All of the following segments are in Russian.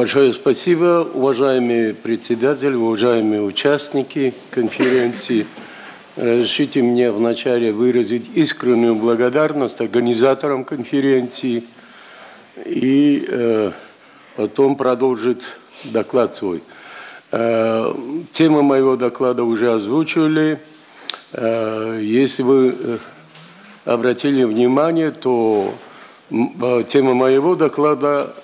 Большое спасибо, уважаемый председатель, уважаемые участники конференции. Разрешите мне вначале выразить искреннюю благодарность организаторам конференции и э, потом продолжить доклад свой. Э, тему моего доклада уже озвучивали. Э, если вы э, обратили внимание, то э, тема моего доклада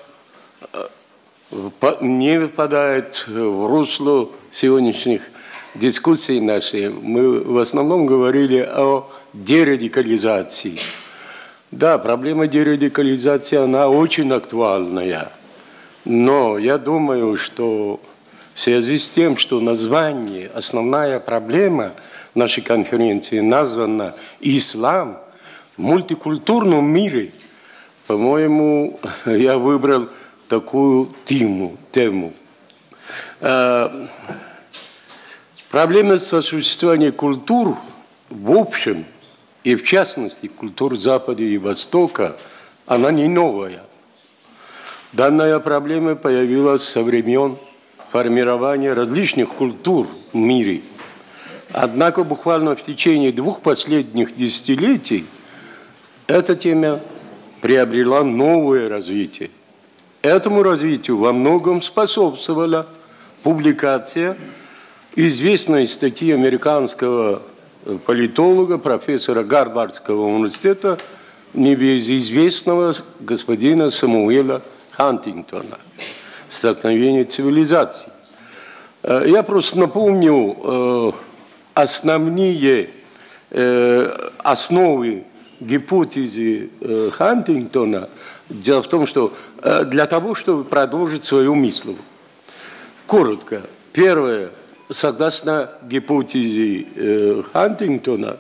не выпадает в русло сегодняшних дискуссий наших. Мы в основном говорили о дерадикализации. Да, проблема дерадикализации, она очень актуальная. Но я думаю, что в связи с тем, что название, основная проблема нашей конференции названа «Ислам» в мультикультурном мире, по-моему, я выбрал – такую тему. тему. А, проблема сосуществования культур в общем и в частности культур Запада и Востока, она не новая. Данная проблема появилась со времен формирования различных культур в мире. Однако буквально в течение двух последних десятилетий эта тема приобрела новое развитие. Этому развитию во многом способствовала публикация известной статьи американского э, политолога, профессора Гарвардского университета, небезызвестного господина Самуэла Хантингтона «Столкновение цивилизаций». Э, я просто напомню э, основные основы гипотезы Хантингтона – Дело в том, что э, для того, чтобы продолжить свою мысль, коротко, первое, согласно гипотезе э, Хантингтона,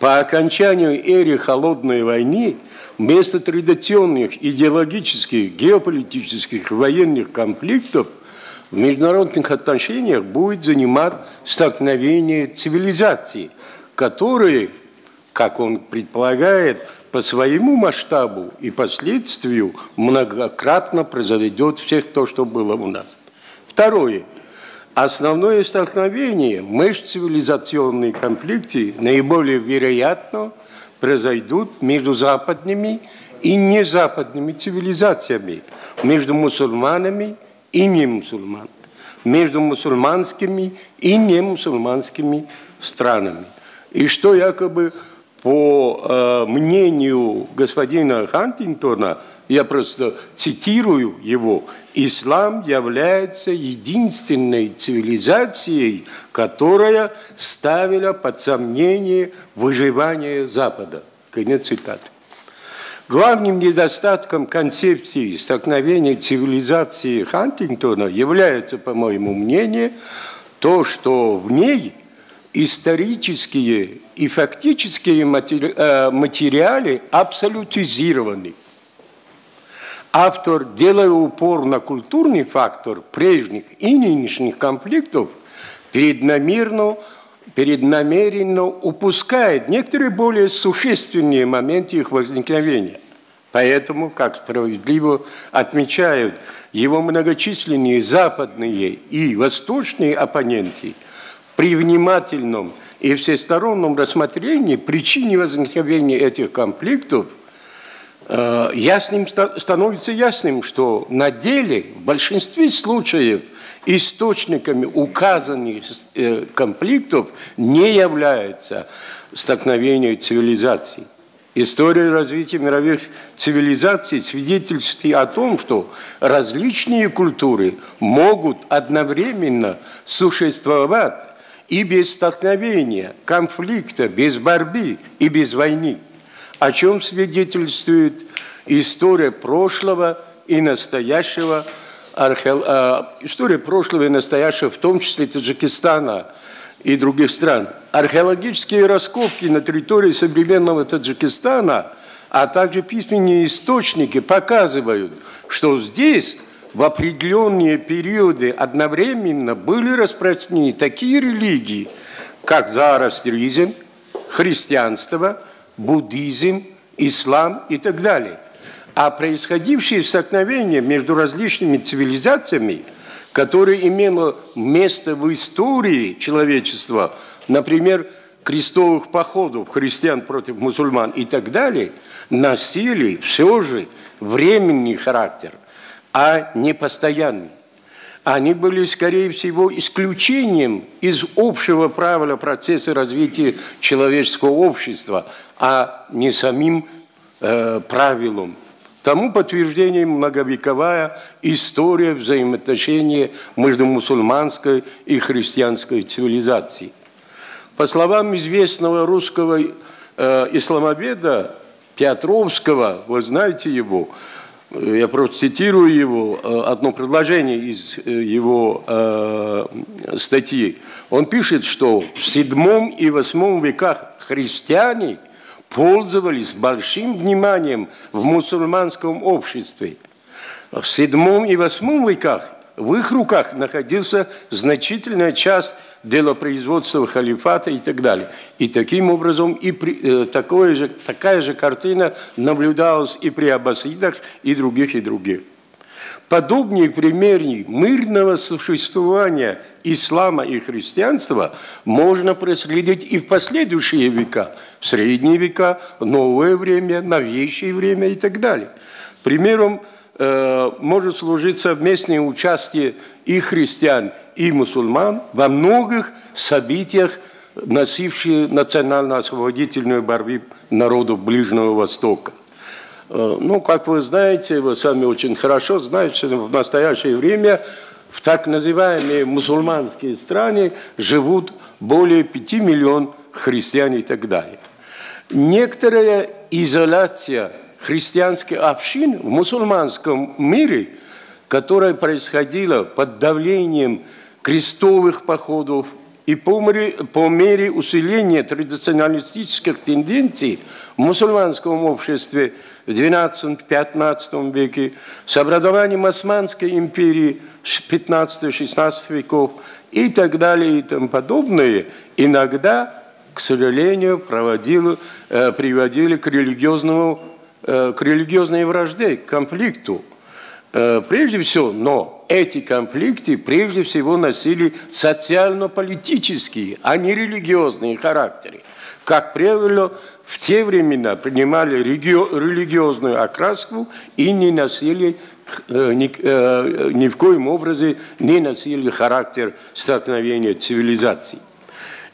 по окончанию эры холодной войны вместо традиционных идеологических, геополитических, военных конфликтов в международных отношениях будет занимать столкновение цивилизаций, которые, как он предполагает, по своему масштабу и последствию многократно произойдет всех то, что было у нас. Второе. Основное столкновение межцивилизационные конфликты наиболее вероятно произойдут между западными и незападными цивилизациями, между мусульманами и не мусульманами, между мусульманскими и не мусульманскими странами. И что якобы по э, мнению господина Хантингтона, я просто цитирую его, ислам является единственной цивилизацией, которая ставила под сомнение выживание Запада. Конец цитаты. Главным недостатком концепции столкновения цивилизации Хантингтона является, по моему мнению, то, что в ней исторические и фактические э, материалы абсолютизированы. Автор, делая упор на культурный фактор прежних и нынешних конфликтов, преднамеренно, преднамеренно упускает некоторые более существенные моменты их возникновения. Поэтому, как справедливо отмечают его многочисленные западные и восточные оппоненты, при внимательном – и всестороннем рассмотрении причины возникновения этих конфликтов э, ясным, становится ясным, что на деле в большинстве случаев источниками указанных э, конфликтов не является столкновение цивилизаций. История развития мировых цивилизаций свидетельствует о том, что различные культуры могут одновременно существовать и без столкновения, конфликта, без борьбы и без войны, о чем свидетельствует история прошлого и настоящего, архе... история прошлого и настоящего, в том числе Таджикистана и других стран. Археологические раскопки на территории современного Таджикистана, а также письменные источники показывают, что здесь в определенные периоды одновременно были распространены такие религии, как зороастризм, христианство, буддизм, ислам и так далее. А происходившие столкновения между различными цивилизациями, которые имело место в истории человечества, например, крестовых походов христиан против мусульман и так далее, носили все же временный характер, а не постоянный. Они были, скорее всего, исключением из общего правила процесса развития человеческого общества, а не самим э, правилом. Тому подтверждением многовековая история взаимоотношений между мусульманской и христианской цивилизацией. По словам известного русского э, исламоведа Петровского, вы знаете его, э, я просто цитирую его, э, одно предложение из э, его э, статьи. Он пишет, что в седьмом и восьмом веках христиане пользовались большим вниманием в мусульманском обществе. В седьмом и восьмом веках в их руках находился значительная часть делопроизводства халифата и так далее. И таким образом и при, э, такое же, такая же картина наблюдалась и при аббасидах, и других, и других. Подобные примеры мирного существования ислама и христианства можно проследить и в последующие века, в средние века, новое время, новейшее время и так далее. Примером э, может служить совместное участие и христиан, и мусульман во многих событиях, носившие национально-освободительную борьбу народов Ближнего Востока. Э, ну, как вы знаете, вы сами очень хорошо знаете, что в настоящее время в так называемые мусульманские страны живут более 5 миллионов христиан и так далее. Некоторая изоляция христианских общин в мусульманском мире, которая происходила под давлением крестовых походов и по мере, по мере усиления традиционалистических тенденций в мусульманском обществе в XII-XV веке, с образованием Османской империи 15-16 веков и так далее и тому подобное, иногда, к сожалению, проводило, э, приводили к религиозному Э, к религиозной вражде, к конфликту. Э, прежде всего, но эти конфликты прежде всего носили социально-политические, а не религиозные характеры. Как правило, в те времена принимали религиозную окраску и не носили э, ни, ни в коем образе не носили характер столкновения цивилизаций.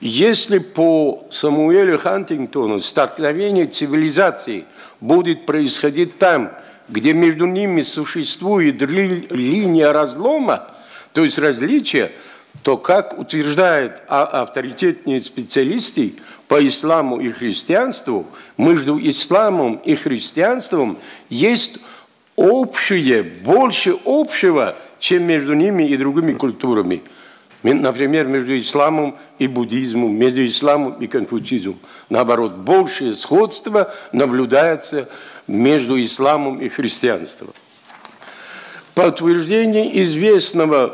Если по Самуэлю Хантингтону столкновение цивилизаций будет происходить там, где между ними существует ли, линия разлома, то есть различия, то, как утверждают авторитетные специалисты по исламу и христианству, между исламом и христианством есть общее, больше общего, чем между ними и другими культурами – Например, между исламом и буддизмом, между исламом и конфуцизмом. Наоборот, большее сходство наблюдается между исламом и христианством. По утверждению известного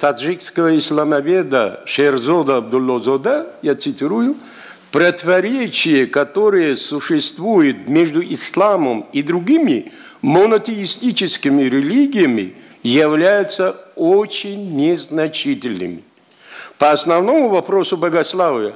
таджикского исламоведа Шерзода Абдуллозода, я цитирую, противоречие, которое существует между исламом и другими монотеистическими религиями, являются очень незначительными. По основному вопросу богословия,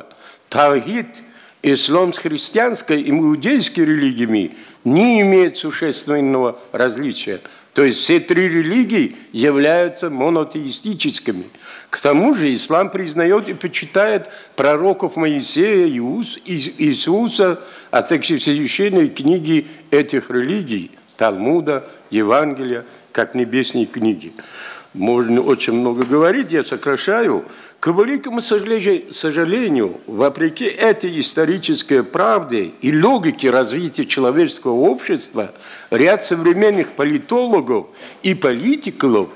тавгид, ислам с христианской и иудейской религиями не имеет существенного различия. То есть все три религии являются монотеистическими. К тому же ислам признает и почитает пророков Моисея, Иисуса, а также священные книги этих религий, Талмуда, Евангелия, как небесные книги. Можно очень много говорить, я сокращаю. К великому сожалению, вопреки этой исторической правде и логике развития человеческого общества, ряд современных политологов и политиков,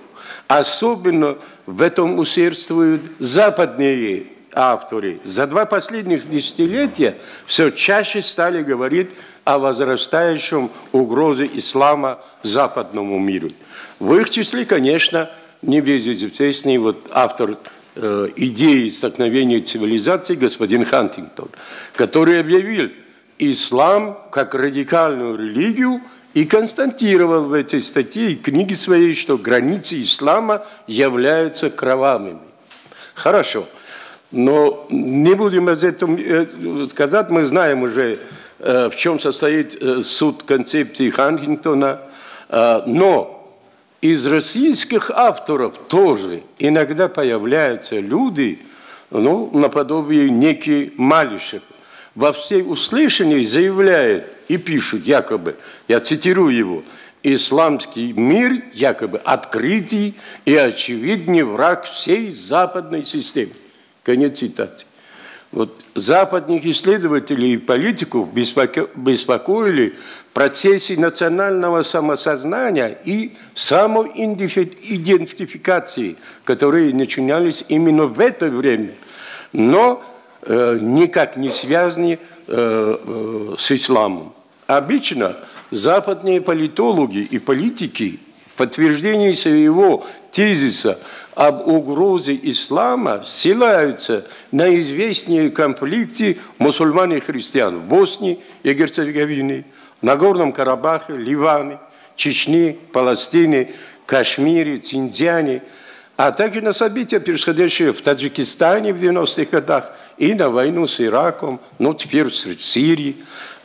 особенно в этом усердствуют западные авторы, за два последних десятилетия все чаще стали говорить о возрастающем угрозе ислама западному миру. В их числе, конечно, небезызвестный вот автор э, идеи столкновения цивилизаций господин Хантингтон, который объявил ислам как радикальную религию и констатировал в этой статье и книге своей, что границы ислама являются кровавыми. Хорошо. Но не будем об этом э, сказать, мы знаем уже, э, в чем состоит э, суд концепции Хантингтона. Но из российских авторов тоже иногда появляются люди, ну, наподобие некий Малишев, во всей услышании заявляет и пишут якобы, я цитирую его, исламский мир якобы открытый и очевидный враг всей западной системы. Конец цитаты. Вот западных исследователей и политиков беспокоили в процессе национального самосознания и самоидентификации, которые начинались именно в это время, но никак не связаны э, э, с исламом. Обычно западные политологи и политики в подтверждении своего тезиса об угрозе ислама ссылаются на известные конфликты мусульман и христиан в Боснии и Герцеговине, Нагорном Карабахе, Ливане, Чечне, Палестине, Кашмире, Циньцзяне, а также на события, происходящие в Таджикистане в 90-х годах и на войну с Ираком, ну теперь в Сирии.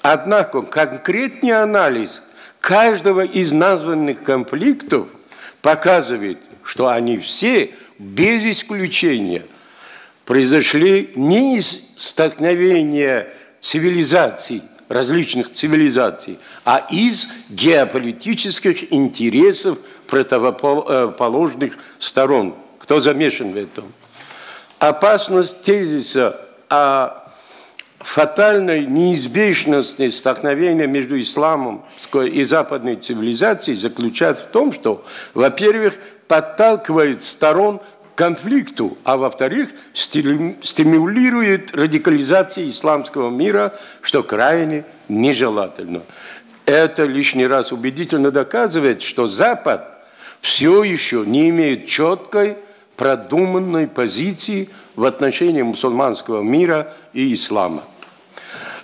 Однако конкретный анализ каждого из названных конфликтов показывает, что они все, без исключения, произошли не из столкновения цивилизаций, различных цивилизаций, а из геополитических интересов противоположных сторон. Кто замешан в этом? Опасность тезиса о фатальной неизбежности столкновения между исламом и западной цивилизацией заключается в том, что, во-первых, подталкивает сторон к конфликту, а во-вторых, стимулирует радикализацию исламского мира, что крайне нежелательно. Это лишний раз убедительно доказывает, что Запад все еще не имеет четкой, продуманной позиции в отношении мусульманского мира и ислама.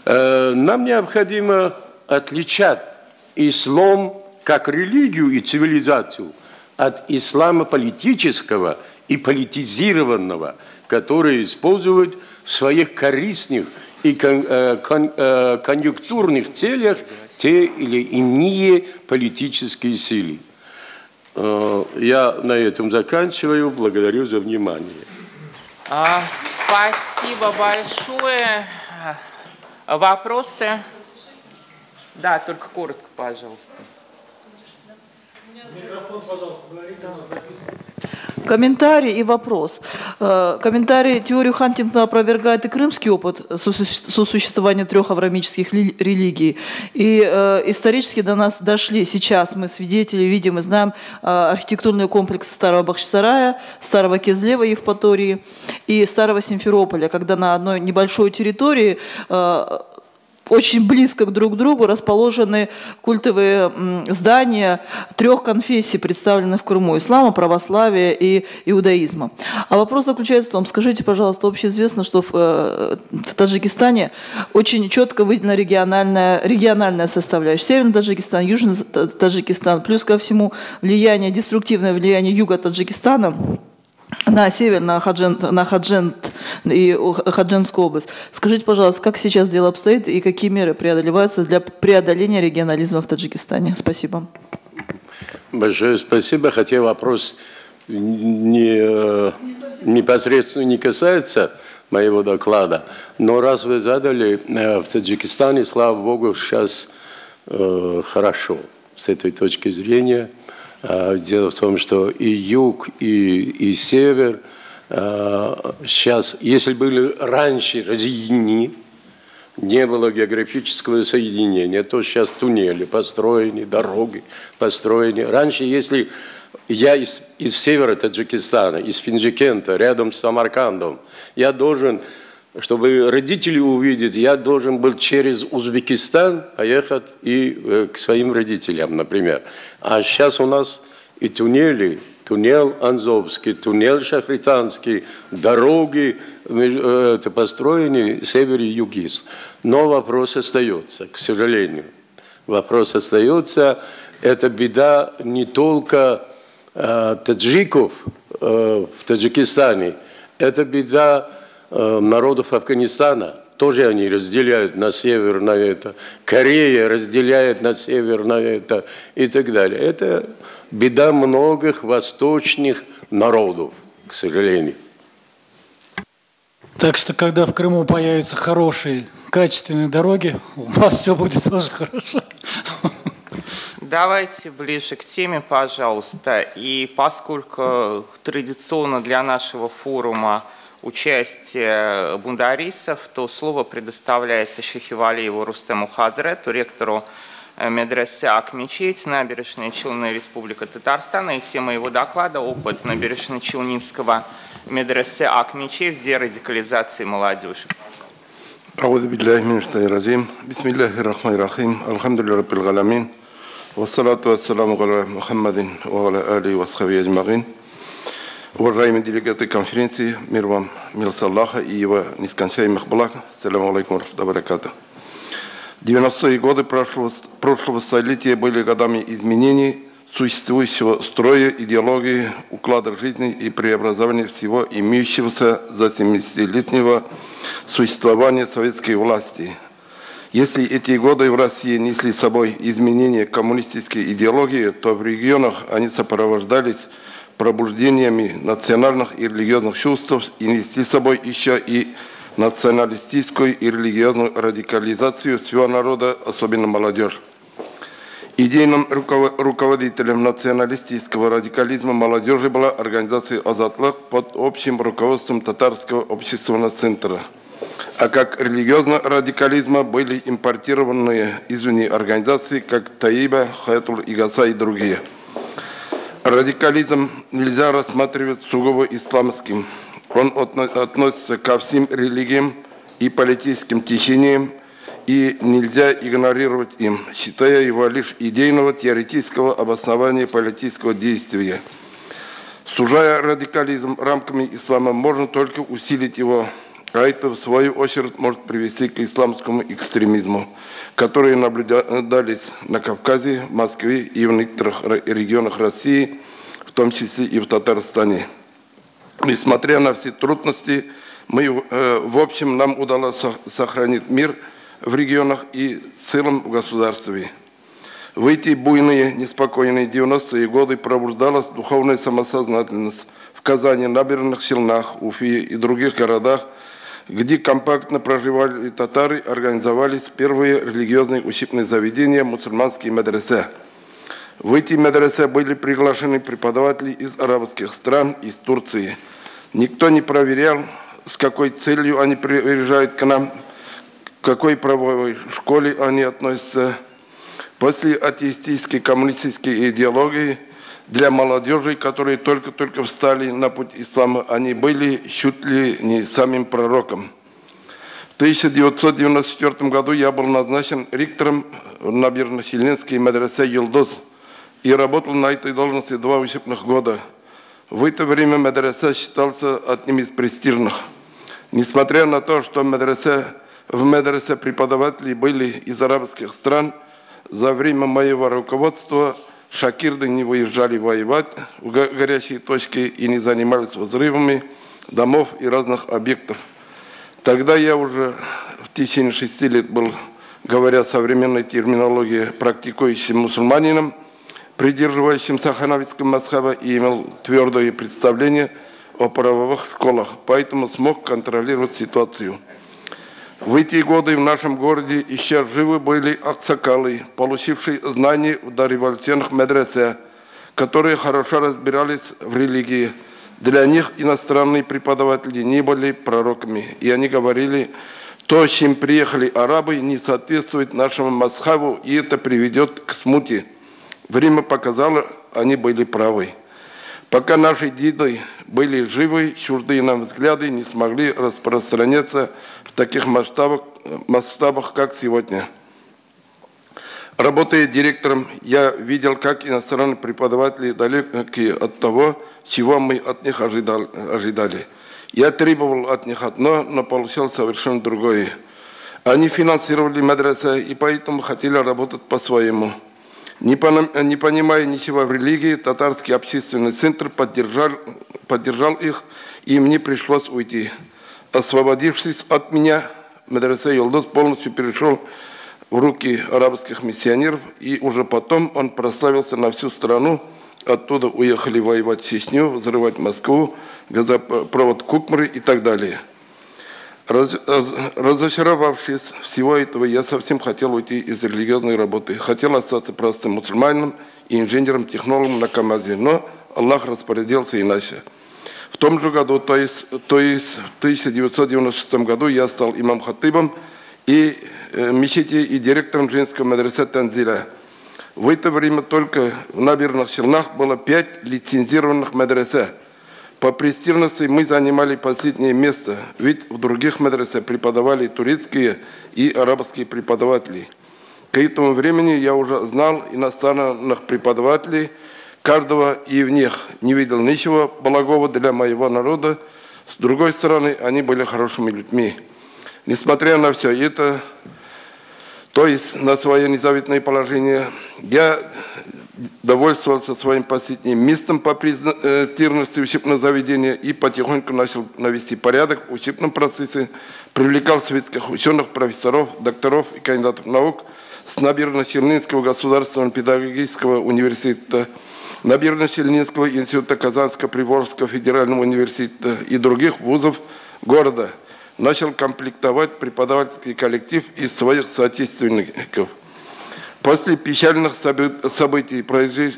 Э, нам необходимо отличать ислам как религию и цивилизацию от ислама политического и политизированного, который используют в своих корыстных и э, э, конъюнктурных целях те или иные политические силы. Я на этом заканчиваю. Благодарю за внимание. А, спасибо большое. Вопросы? Да, только коротко, пожалуйста. Микрофон, пожалуйста, говорите, у нас записывается. Комментарий и вопрос. Э, комментарий теорию Хантингтона опровергает и крымский опыт сосуществования трех аврамических религий. И э, исторически до нас дошли сейчас, мы свидетели, видим и знаем э, архитектурные комплексы старого Бахчисарая, старого Кезлева Евпатории и старого Симферополя, когда на одной небольшой территории очень близко друг к другу расположены культовые здания трех конфессий, представленных в Крыму – ислама, православия и иудаизма. А вопрос заключается в том, скажите, пожалуйста, общеизвестно, что в, э, в Таджикистане очень четко выделена региональная, региональная составляющая. Северный Таджикистан, Южный Таджикистан, плюс ко всему влияние, деструктивное влияние юга Таджикистана – на север, на Хаджент, на Хаджент и Хадженскую область. Скажите, пожалуйста, как сейчас дело обстоит и какие меры преодолеваются для преодоления регионализма в Таджикистане? Спасибо. Большое спасибо, хотя вопрос не, не непосредственно не касается моего доклада, но раз вы задали, э, в Таджикистане, слава богу, сейчас э, хорошо с этой точки зрения – дело в том, что и юг, и, и север сейчас, а, если были раньше разъединены, не было географического соединения, то сейчас туннели построены, дороги построены. Раньше, если я из, из севера Таджикистана, из Финджикента, рядом с Самаркандом, я должен чтобы родители увидеть, я должен был через Узбекистан поехать и э, к своим родителям, например. А сейчас у нас и туннели, туннель Анзовский, туннель Шахританский, дороги э, это построены север и югист. Но вопрос остается, к сожалению. Вопрос остается, это беда не только э, таджиков э, в Таджикистане, это беда народов Афганистана – тоже они разделяют на север на это, Корея разделяет на север на это и так далее. Это беда многих восточных народов, к сожалению. Так что, когда в Крыму появятся хорошие, качественные дороги, у вас все будет тоже хорошо. Давайте ближе к теме, пожалуйста. И поскольку традиционно для нашего форума участие бундарисов, то слово предоставляется Шехивалиеву Рустему Хазрету, ректору э, медресе Акмечеть, набережная Челны, Республика Татарстан. И тема его доклада – опыт набережно-челнинского медресе Акмечеть в дерадикализации молодежи. أعوذ بالله من الشيطان الرجيم بسم الله الرحمن الرحيم الحمد لله رب العالمين والصلاة والسلام على محمد وعلى آله وصحبه أجمعين Уважаемые делегаты конференции, мир вам, мир Аллаха и его нескончаемых благ. Саляму алейкум баракату. 90-е годы прошлого, прошлого столетия были годами изменений существующего строя, идеологии, уклада жизни и преобразования всего имеющегося за 70-летнего существования советской власти. Если эти годы в России несли с собой изменения коммунистической идеологии, то в регионах они сопровождались пробуждениями национальных и религиозных чувств и нести с собой еще и националистическую и религиозную радикализацию всего народа, особенно молодежь. Идейным руководителем националистического радикализма молодежи была организация «Азатлык» под общим руководством Татарского общественного центра. А как религиозного радикализма были импортированные извне организации, как Таиба, Хаятул Игаса и другие – Радикализм нельзя рассматривать сугубо исламским. Он относится ко всем религиям и политическим течениям, и нельзя игнорировать им, считая его лишь идейного теоретического обоснования политического действия. Сужая радикализм рамками ислама, можно только усилить его, а это в свою очередь может привести к исламскому экстремизму которые наблюдались на Кавказе, Москве и в некоторых регионах России, в том числе и в Татарстане. Несмотря на все трудности, мы, э, в общем, нам удалось сохранить мир в регионах и в целом в государстве. В эти буйные, неспокойные 90-е годы пробуждалась духовная самосознательность. В Казани, Набережных Челнах, Уфе и других городах – где компактно проживали татары, организовались первые религиозные учебные заведения мусульманские медресе. В эти медресе были приглашены преподаватели из арабских стран, из Турции. Никто не проверял, с какой целью они приезжают к нам, к какой правовой школе они относятся. После атеистической коммунистической идеологии – для молодежи, которые только-только встали на путь ислама, они были чуть ли не самим пророком. В 1994 году я был назначен ректором Набережно-Челнинской медресе «Юлдоз» и работал на этой должности два учебных года. В это время медресе считался одним из престижных. Несмотря на то, что медресе, в медресе преподаватели были из арабских стран, за время моего руководства – Шакирды не выезжали воевать в горячие точки и не занимались взрывами домов и разных объектов. Тогда я уже в течение шести лет был, говоря современной терминологией, практикующим мусульманином, придерживающимся ханавитского масхаба и имел твердое представление о правовых школах, поэтому смог контролировать ситуацию. В эти годы в нашем городе еще живы были аксакалы, получившие знания в дореволюционных медресе, которые хорошо разбирались в религии. Для них иностранные преподаватели не были пророками, и они говорили, то, чем приехали арабы, не соответствует нашему масхаву, и это приведет к смуте. Время показало, они были правы. Пока наши деды были живы, чуждые нам взгляды не смогли распространяться в таких масштабах, масштабах как сегодня. Работая директором, я видел, как иностранные преподаватели далеки от того, чего мы от них ожидали. Я требовал от них одно, но получал совершенно другое. Они финансировали медресе и поэтому хотели работать по-своему. Не, понимая ничего в религии, татарский общественный центр поддержал, поддержал их, и мне пришлось уйти. Освободившись от меня, медресе Йолдос полностью перешел в руки арабских миссионеров, и уже потом он прославился на всю страну. Оттуда уехали воевать в Чечню, взрывать Москву, газопровод Кукмры и так далее. Раз, разочаровавшись всего этого, я совсем хотел уйти из религиозной работы. Хотел остаться простым мусульманином и инженером, технологом на КАМАЗе, но Аллах распорядился иначе. В том же году, то есть, то есть в 1996 году, я стал имам-хатыбом и э, мечети и директором женского медресе Танзиля. В это время только в набережных Челнах было пять лицензированных медресе. По престижности мы занимали последнее место, ведь в других медресе преподавали турецкие и арабские преподаватели. К этому времени я уже знал иностранных преподавателей – каждого и в них не видел ничего благого для моего народа. С другой стороны, они были хорошими людьми. Несмотря на все это, то есть на свое незавидное положение, я довольствовался своим последним местом по признательности учебного заведения и потихоньку начал навести порядок в учебном процессе, привлекал советских ученых, профессоров, докторов и кандидатов наук с набережно-Челнинского государственного педагогического университета Набережно-Челнинского института Казанского-Приволжского федерального университета и других вузов города. Начал комплектовать преподавательский коллектив из своих соотечественников. После печальных событий,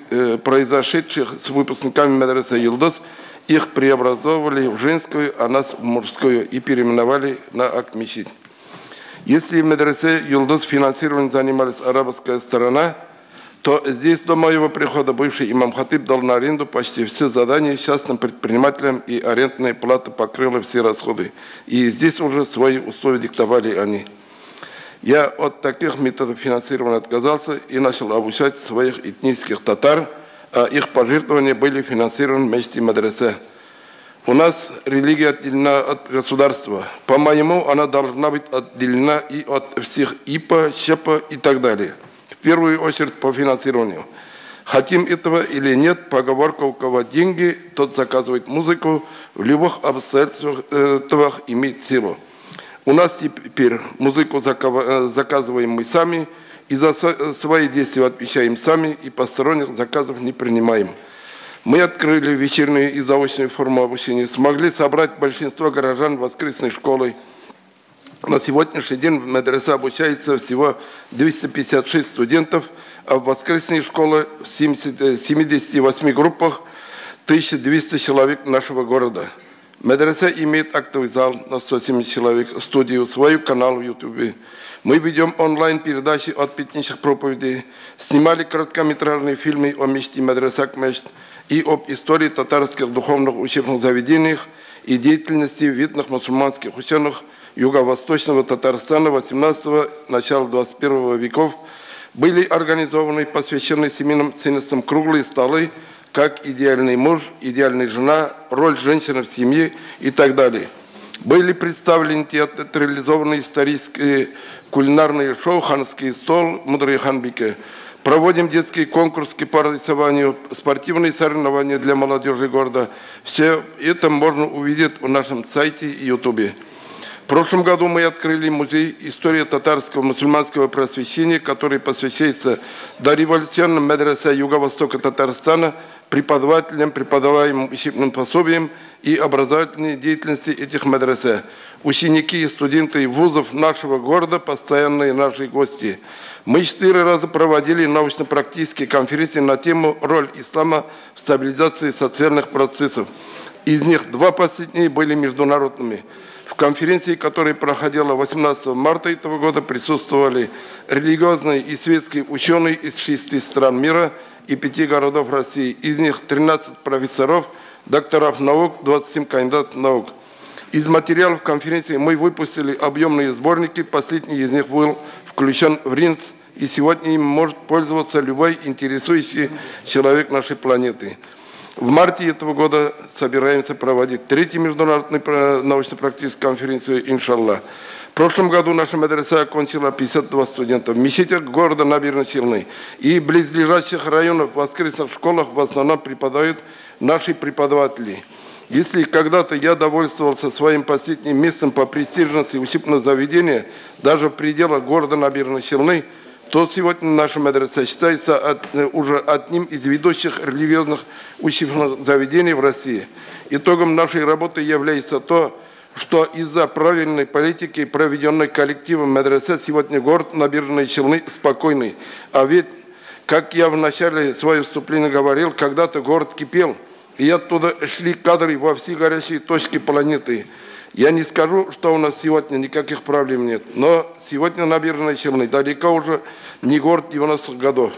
э, произошедших с выпускниками медресе Юлдос, их преобразовывали в женскую, а нас в мужскую и переименовали на Акмещит. Если в медресе Юлдос финансированием занималась арабская сторона – то здесь до моего прихода бывший имам Хатиб дал на аренду почти все задания частным предпринимателям, и арендная плата покрыла все расходы. И здесь уже свои условия диктовали они. Я от таких методов финансирования отказался и начал обучать своих этнических татар, а их пожертвования были финансированы вместе медресе. У нас религия отделена от государства. По-моему, она должна быть отделена и от всех ИПа, ЩЕПа и так далее первую очередь по финансированию. Хотим этого или нет, поговорка у кого деньги, тот заказывает музыку, в любых обстоятельствах имеет силу. У нас теперь музыку э, заказываем мы сами, и за свои действия отвечаем сами, и посторонних заказов не принимаем. Мы открыли вечернюю и заочную форму обучения, смогли собрать большинство горожан воскресной школой, на сегодняшний день в медресе обучается всего 256 студентов, а в воскресной школе в 78 группах 1200 человек нашего города. Медресе имеет актовый зал на 170 человек, студию, свой канал в YouTube. Мы ведем онлайн-передачи от пятничных проповедей, снимали короткометражные фильмы о мечте Медресак Мечт и об истории татарских духовных учебных заведениях и деятельности видных мусульманских ученых – юго-восточного Татарстана 18 начала 21 веков были организованы посвященные семейным ценностям круглые столы, как идеальный муж, идеальная жена, роль женщины в семье и так далее. Были представлены театрализованные исторические кулинарные шоу «Ханский стол», «Мудрый ханбике». Проводим детские конкурсы по рисованию, спортивные соревнования для молодежи города. Все это можно увидеть в нашем сайте и ютубе. В прошлом году мы открыли музей истории татарского мусульманского просвещения, который посвящается дореволюционным медресе Юго-Востока Татарстана, преподавателям, преподаваемым учебным пособиям и образовательной деятельности этих медресе. Ученики и студенты вузов нашего города – постоянные наши гости. Мы четыре раза проводили научно-практические конференции на тему «Роль ислама в стабилизации социальных процессов». Из них два последние были международными – в конференции, которая проходила 18 марта этого года, присутствовали религиозные и светские ученые из шести стран мира и пяти городов России. Из них 13 профессоров, докторов наук, 27 кандидатов наук. Из материалов конференции мы выпустили объемные сборники. Последний из них был включен в РИНС и сегодня им может пользоваться любой интересующий человек нашей планеты. В марте этого года собираемся проводить третью международную научно-практическую конференцию «Иншаллах». В прошлом году наша медресе окончила 52 студента. В мечетях города Набережной Челны и близлежащих районов в воскресных школах в основном преподают наши преподаватели. Если когда-то я довольствовался своим последним местом по престижности учебного заведения, даже в пределах города Набережной Челны, то сегодня наша медресе считается от, уже одним из ведущих религиозных учебных заведений в России. Итогом нашей работы является то, что из-за правильной политики, проведенной коллективом медресе, сегодня город Набережные Челны спокойный. А ведь, как я в начале своего выступления говорил, когда-то город кипел, и оттуда шли кадры во все горячие точки планеты. Я не скажу, что у нас сегодня никаких проблем нет, но сегодня Набережные Челны далеко уже не город 90-х годов.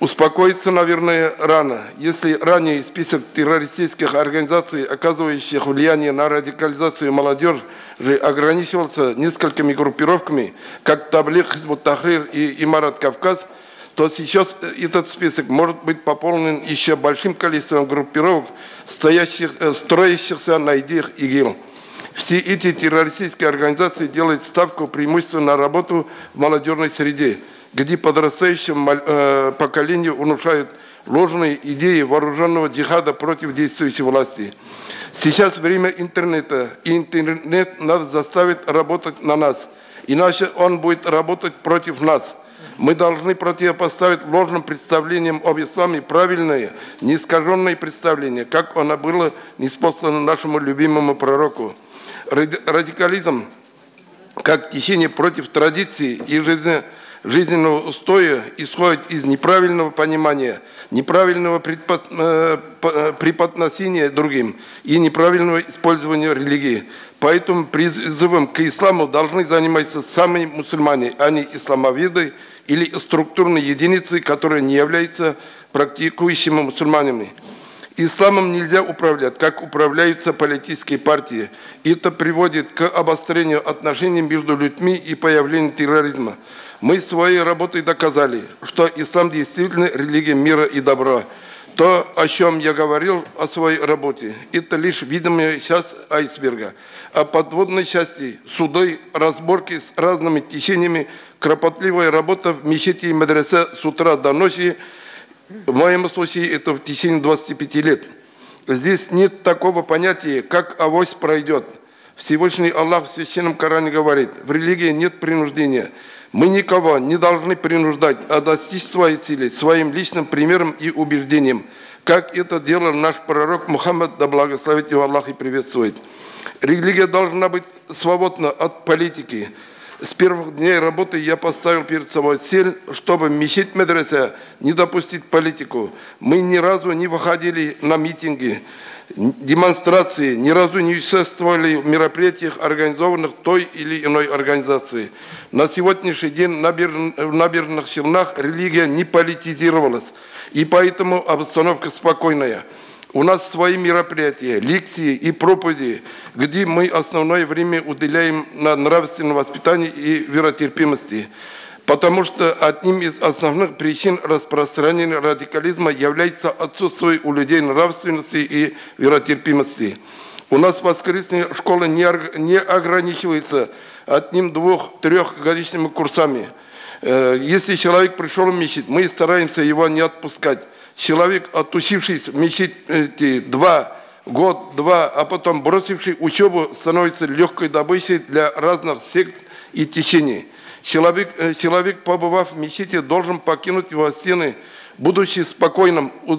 Успокоиться, наверное, рано. Если ранее список террористических организаций, оказывающих влияние на радикализацию молодежи, ограничивался несколькими группировками, как Таблих, Хизбут Тахрир и Имарат Кавказ, то сейчас этот список может быть пополнен еще большим количеством группировок, стоящих, э, строящихся на идеях ИГИЛ. Все эти террористические организации делают ставку преимущественно на работу в молодежной среде – где подрастающему э, поколению внушают ложные идеи вооруженного джихада против действующей власти. Сейчас время интернета, и интернет надо заставить работать на нас, иначе он будет работать против нас. Мы должны противопоставить ложным представлениям об исламе правильное, неискаженное представление, как оно было неспослано нашему любимому пророку. Радикализм, как течение против традиции и жизни жизненного устоя исходит из неправильного понимания, неправильного э, э, преподносения другим и неправильного использования религии. Поэтому призывом к исламу должны заниматься сами мусульмане, а не исламоведы или структурные единицы, которые не являются практикующими мусульманами. Исламом нельзя управлять, как управляются политические партии. Это приводит к обострению отношений между людьми и появлению терроризма. Мы своей работой доказали, что ислам действительно религия мира и добра. То, о чем я говорил о своей работе, это лишь видимая часть айсберга. А подводной части суды, разборки с разными течениями, кропотливая работа в мечети и медресе с утра до ночи, в моем случае это в течение 25 лет. Здесь нет такого понятия, как авось пройдет. Всевышний Аллах в Священном Коране говорит, в религии нет принуждения – мы никого не должны принуждать, а достичь своей цели своим личным примером и убеждением, как это делал наш пророк Мухаммад, да благословит его Аллах и приветствует. Религия должна быть свободна от политики. С первых дней работы я поставил перед собой цель, чтобы мечеть медресе не допустить политику. Мы ни разу не выходили на митинги, демонстрации, ни разу не участвовали в мероприятиях, организованных той или иной организацией. На сегодняшний день в набережных Челнах религия не политизировалась, и поэтому обстановка спокойная. У нас свои мероприятия, лекции и проповеди, где мы основное время уделяем на нравственное воспитание и веротерпимости потому что одним из основных причин распространения радикализма является отсутствие у людей нравственности и веротерпимости. У нас воскресная школа не, ограничивается одним, двух, трехгодичными курсами. Э, если человек пришел в мечеть, мы стараемся его не отпускать. Человек, отучившийся в мечети два год, два, а потом бросивший учебу, становится легкой добычей для разных сект и течений. Человек, э, человек, побывав в мечети, должен покинуть его стены, будучи спокойным, э,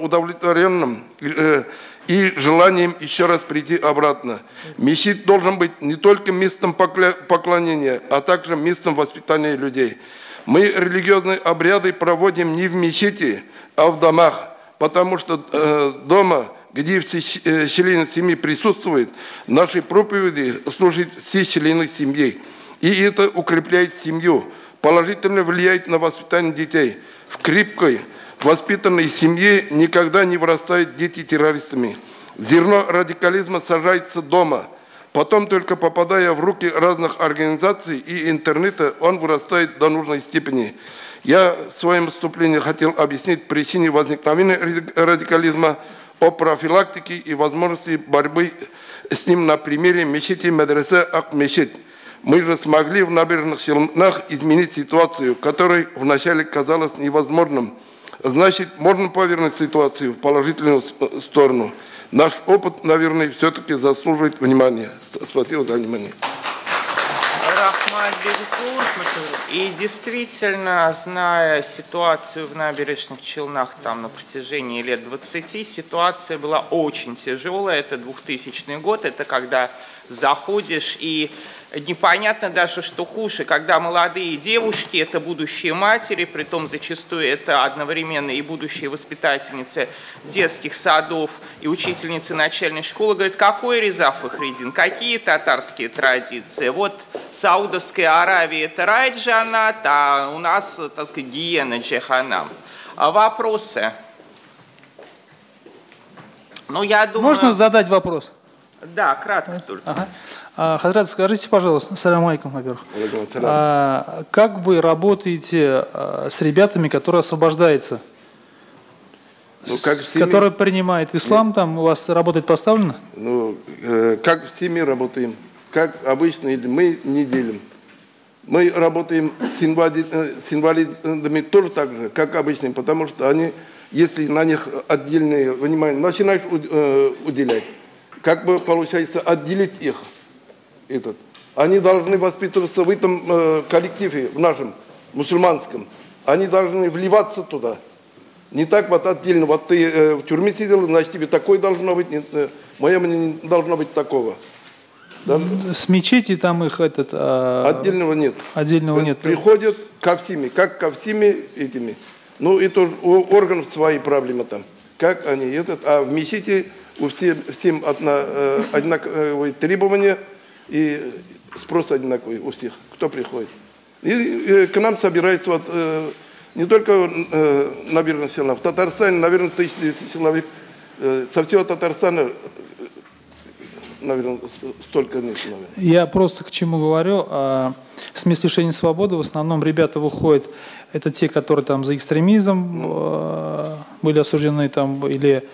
удовлетворенным э, и желанием еще раз прийти обратно. Мечеть должен быть не только местом поклонения, а также местом воспитания людей. Мы религиозные обряды проводим не в мечети, а в домах, потому что дома, где все члены семьи присутствуют, наши проповеди служат все члены семьи. И это укрепляет семью, положительно влияет на воспитание детей. В крепкой, воспитанной семье никогда не вырастают дети террористами. Зерно радикализма сажается дома. Потом, только попадая в руки разных организаций и интернета, он вырастает до нужной степени. Я в своем выступлении хотел объяснить причины возникновения радикализма, о профилактике и возможности борьбы с ним на примере мечети медресе Ак-Мечеть. Мы же смогли в набережных Челнах изменить ситуацию, которая вначале казалась невозможным. Значит, можно повернуть ситуацию в положительную сторону. Наш опыт, наверное, все-таки заслуживает внимания. Спасибо за внимание. Рахмат Бегзур. И действительно, зная ситуацию в набережных Челнах там на протяжении лет 20, ситуация была очень тяжелая. Это 2000 год, это когда заходишь и непонятно даже, что хуже, когда молодые девушки, это будущие матери, при том зачастую это одновременно и будущие воспитательницы детских садов и учительницы начальной школы, говорят, какой Реза Фахридин, какие татарские традиции. Вот Саудовская Аравия это рай джанат, а у нас, так сказать, гиена джаханам. А вопросы? Ну, я думаю... Можно задать вопрос? Да, кратко только. Ага. А, Хазрат, скажите, пожалуйста, салям алейкум, во-первых. А, как вы работаете а, с ребятами, которые освобождаются? Ну, как семье... Которые принимают ислам, там у вас работает поставлено? Ну, э, как в семье работаем, как обычно, мы не делим. Мы работаем с, инвалид, э, с инвалидами тоже так же, как обычно, потому что они, если на них отдельное внимание начинаешь э, уделять, как бы получается отделить их. Этот. Они должны воспитываться в этом э, коллективе, в нашем мусульманском. Они должны вливаться туда. Не так вот отдельно, вот ты э, в тюрьме сидел, значит тебе такое должно быть, нет, э, мое мнение не должно быть такого. Да? С мечети там их этот... А... Отдельного нет. Отдельного нет. Приходят ко всеми, как ко всеми этими. Ну, тоже у органов свои проблемы там. Как они этот, а в мечети у всем, всем одна, э, одинаковые требования и спрос одинаковый у всех, кто приходит. И, и к нам собирается вот, э, не только э, набережных Челнах, в Татарстане, наверное, тысячи человек, э, со всего Татарстана наверное, столько нет. Наверное. Я просто к чему говорю. А, с мест лишения свободы в основном ребята выходят, это те, которые там за экстремизм э, были осуждены там, или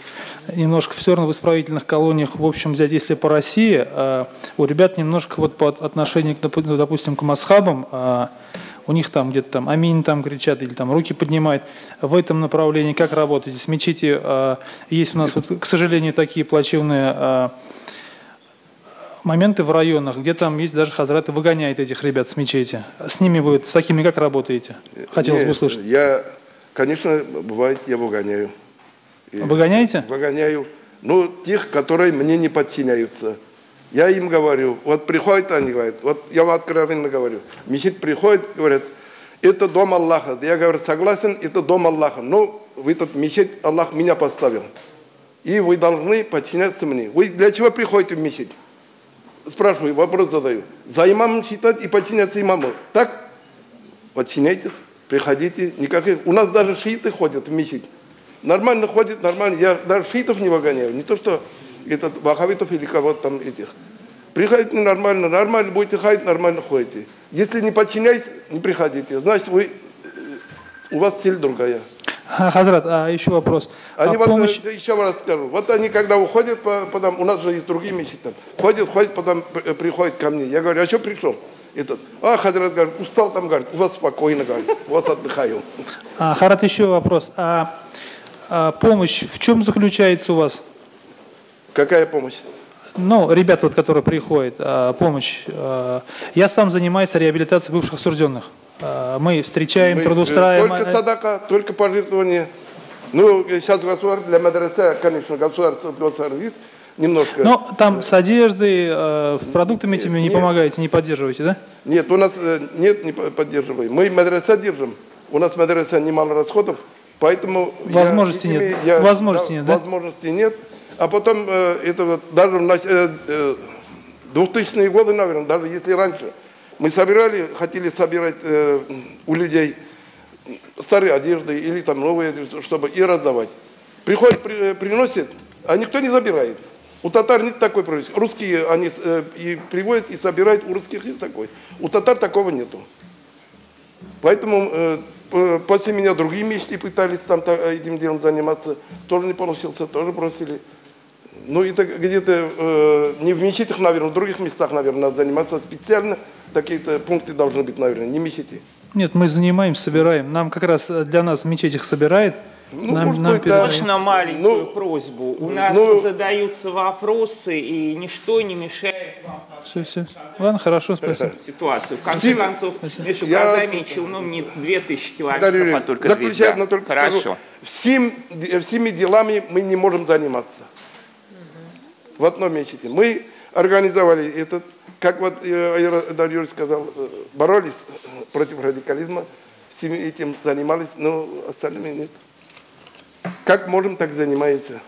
немножко все равно в исправительных колониях, в общем, взять, если по России, э, у ребят немножко вот по отношению, к, допустим, к масхабам, э, у них там где-то там аминь там кричат или там руки поднимают. В этом направлении как работаете? С мечети э, есть у нас, вот, к сожалению, такие плачевные э, моменты в районах, где там есть даже хазраты выгоняют этих ребят с мечети. С ними вы, с такими как работаете? Хотелось Нет, бы услышать. Я, конечно, бывает, я выгоняю. Выгоняете? Выгоняю. Ну, тех, которые мне не подчиняются. Я им говорю, вот приходят они, говорят, вот я вам откровенно говорю, мечеть приходит, говорят, это дом Аллаха. Я говорю, согласен, это дом Аллаха. Но в этот мечеть Аллах меня поставил. И вы должны подчиняться мне. Вы для чего приходите в мечеть? Спрашиваю, вопрос задаю. За имамом считать и подчиняться имаму. Так? Подчиняйтесь, приходите. Никаких... У нас даже шииты ходят в мечеть. Нормально ходит, нормально. Я даже шиитов не выгоняю. Не то, что этот вахавитов или кого-то там этих. Приходите нормально, нормально будете ходить, нормально ходите. Если не подчиняйтесь, не приходите. Значит, вы, у вас цель другая. Хазрат, а еще вопрос. Они а вот, помощь... Э, еще раз скажу. Вот они, когда уходят, потом, у нас же есть другие мечети там, ходят, ходят, потом приходят ко мне. Я говорю, а что пришел? Этот, а Хазрат говорит, устал там, говорит, у вас спокойно, говорит, у вас отдыхаю. А, Харат, еще вопрос. А а помощь в чем заключается у вас? Какая помощь? Ну, ребята, вот, которые приходят, а, помощь. А, я сам занимаюсь реабилитацией бывших осужденных. А, мы встречаем, Мы, э, трудоустраиваем. Только садака, только пожертвование. Ну, сейчас государство для мадраса, конечно, государство есть немножко. Но там с одеждой, э, продуктами этими не нет. помогаете, не поддерживаете, да? Нет, у нас э, нет, не поддерживаем. Мы мадраса держим. У нас мадраса немало расходов. Поэтому возможности я, нет. Я, возможности да, нет, да? Возможности нет. А потом э, это вот даже в э, э, 2000-е годы, наверное, даже если раньше мы собирали, хотели собирать э, у людей старые одежды или там новые, чтобы и раздавать. Приходит, при, э, приносит, а никто не забирает. У татар нет такой практики. Русские они э, и приводят, и собирают, у русских есть такой. У татар такого нету. Поэтому э, после меня другие мечты пытались там этим делом заниматься. Тоже не получился, тоже бросили. Ну, это где-то э, не в мечетях, наверное, в других местах, наверное, надо заниматься специально. Такие-то пункты должны быть, наверное, не мечети. Нет, мы занимаем, собираем. Нам как раз для нас в мечетях собирает. Ну, нам, может нам быть, да. Можно маленькую ну, просьбу? У нас ну, задаются вопросы, и ничто не мешает вам все, все. Ладно, хорошо, спасибо. Ситуацию. В конце Спасибо. концов, Миша, я замечу, ну, не 2000 километров, а только 200. Но только Хорошо. Скажу, всем, всеми делами мы не можем заниматься. Угу. В одном мечете. Мы организовали этот, как вот э, Дарья сказал, э, боролись против радикализма, всеми этим занимались, но остальными нет. Как можем, так занимаемся.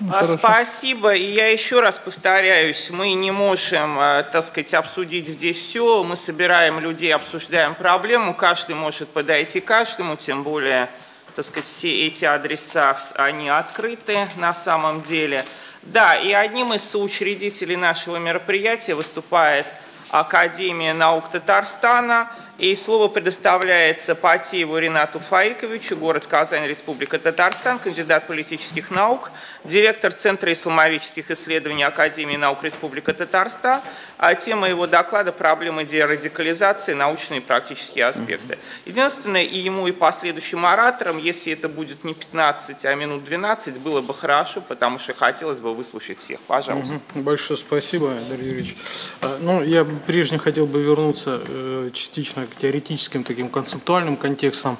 Ну, Спасибо. И я еще раз повторяюсь, мы не можем, э, так сказать, обсудить здесь все. Мы собираем людей, обсуждаем проблему. Каждый может подойти каждому, тем более, так сказать, все эти адреса, они открыты на самом деле. Да, и одним из соучредителей нашего мероприятия выступает Академия наук Татарстана – и слово предоставляется Патиеву Ренату Фаиковичу, город Казань, Республика Татарстан, кандидат политических наук, директор Центра исламовических исследований Академии наук Республика Татарстан. А тема его доклада – проблемы дерадикализации, научные и практические аспекты. Единственное, и ему, и последующим ораторам, если это будет не 15, а минут 12, было бы хорошо, потому что хотелось бы выслушать всех. Пожалуйста. Большое спасибо, Дарья Юрьевич. А, ну, я прежде хотел бы вернуться э, частично к теоретическим таким концептуальным контекстам,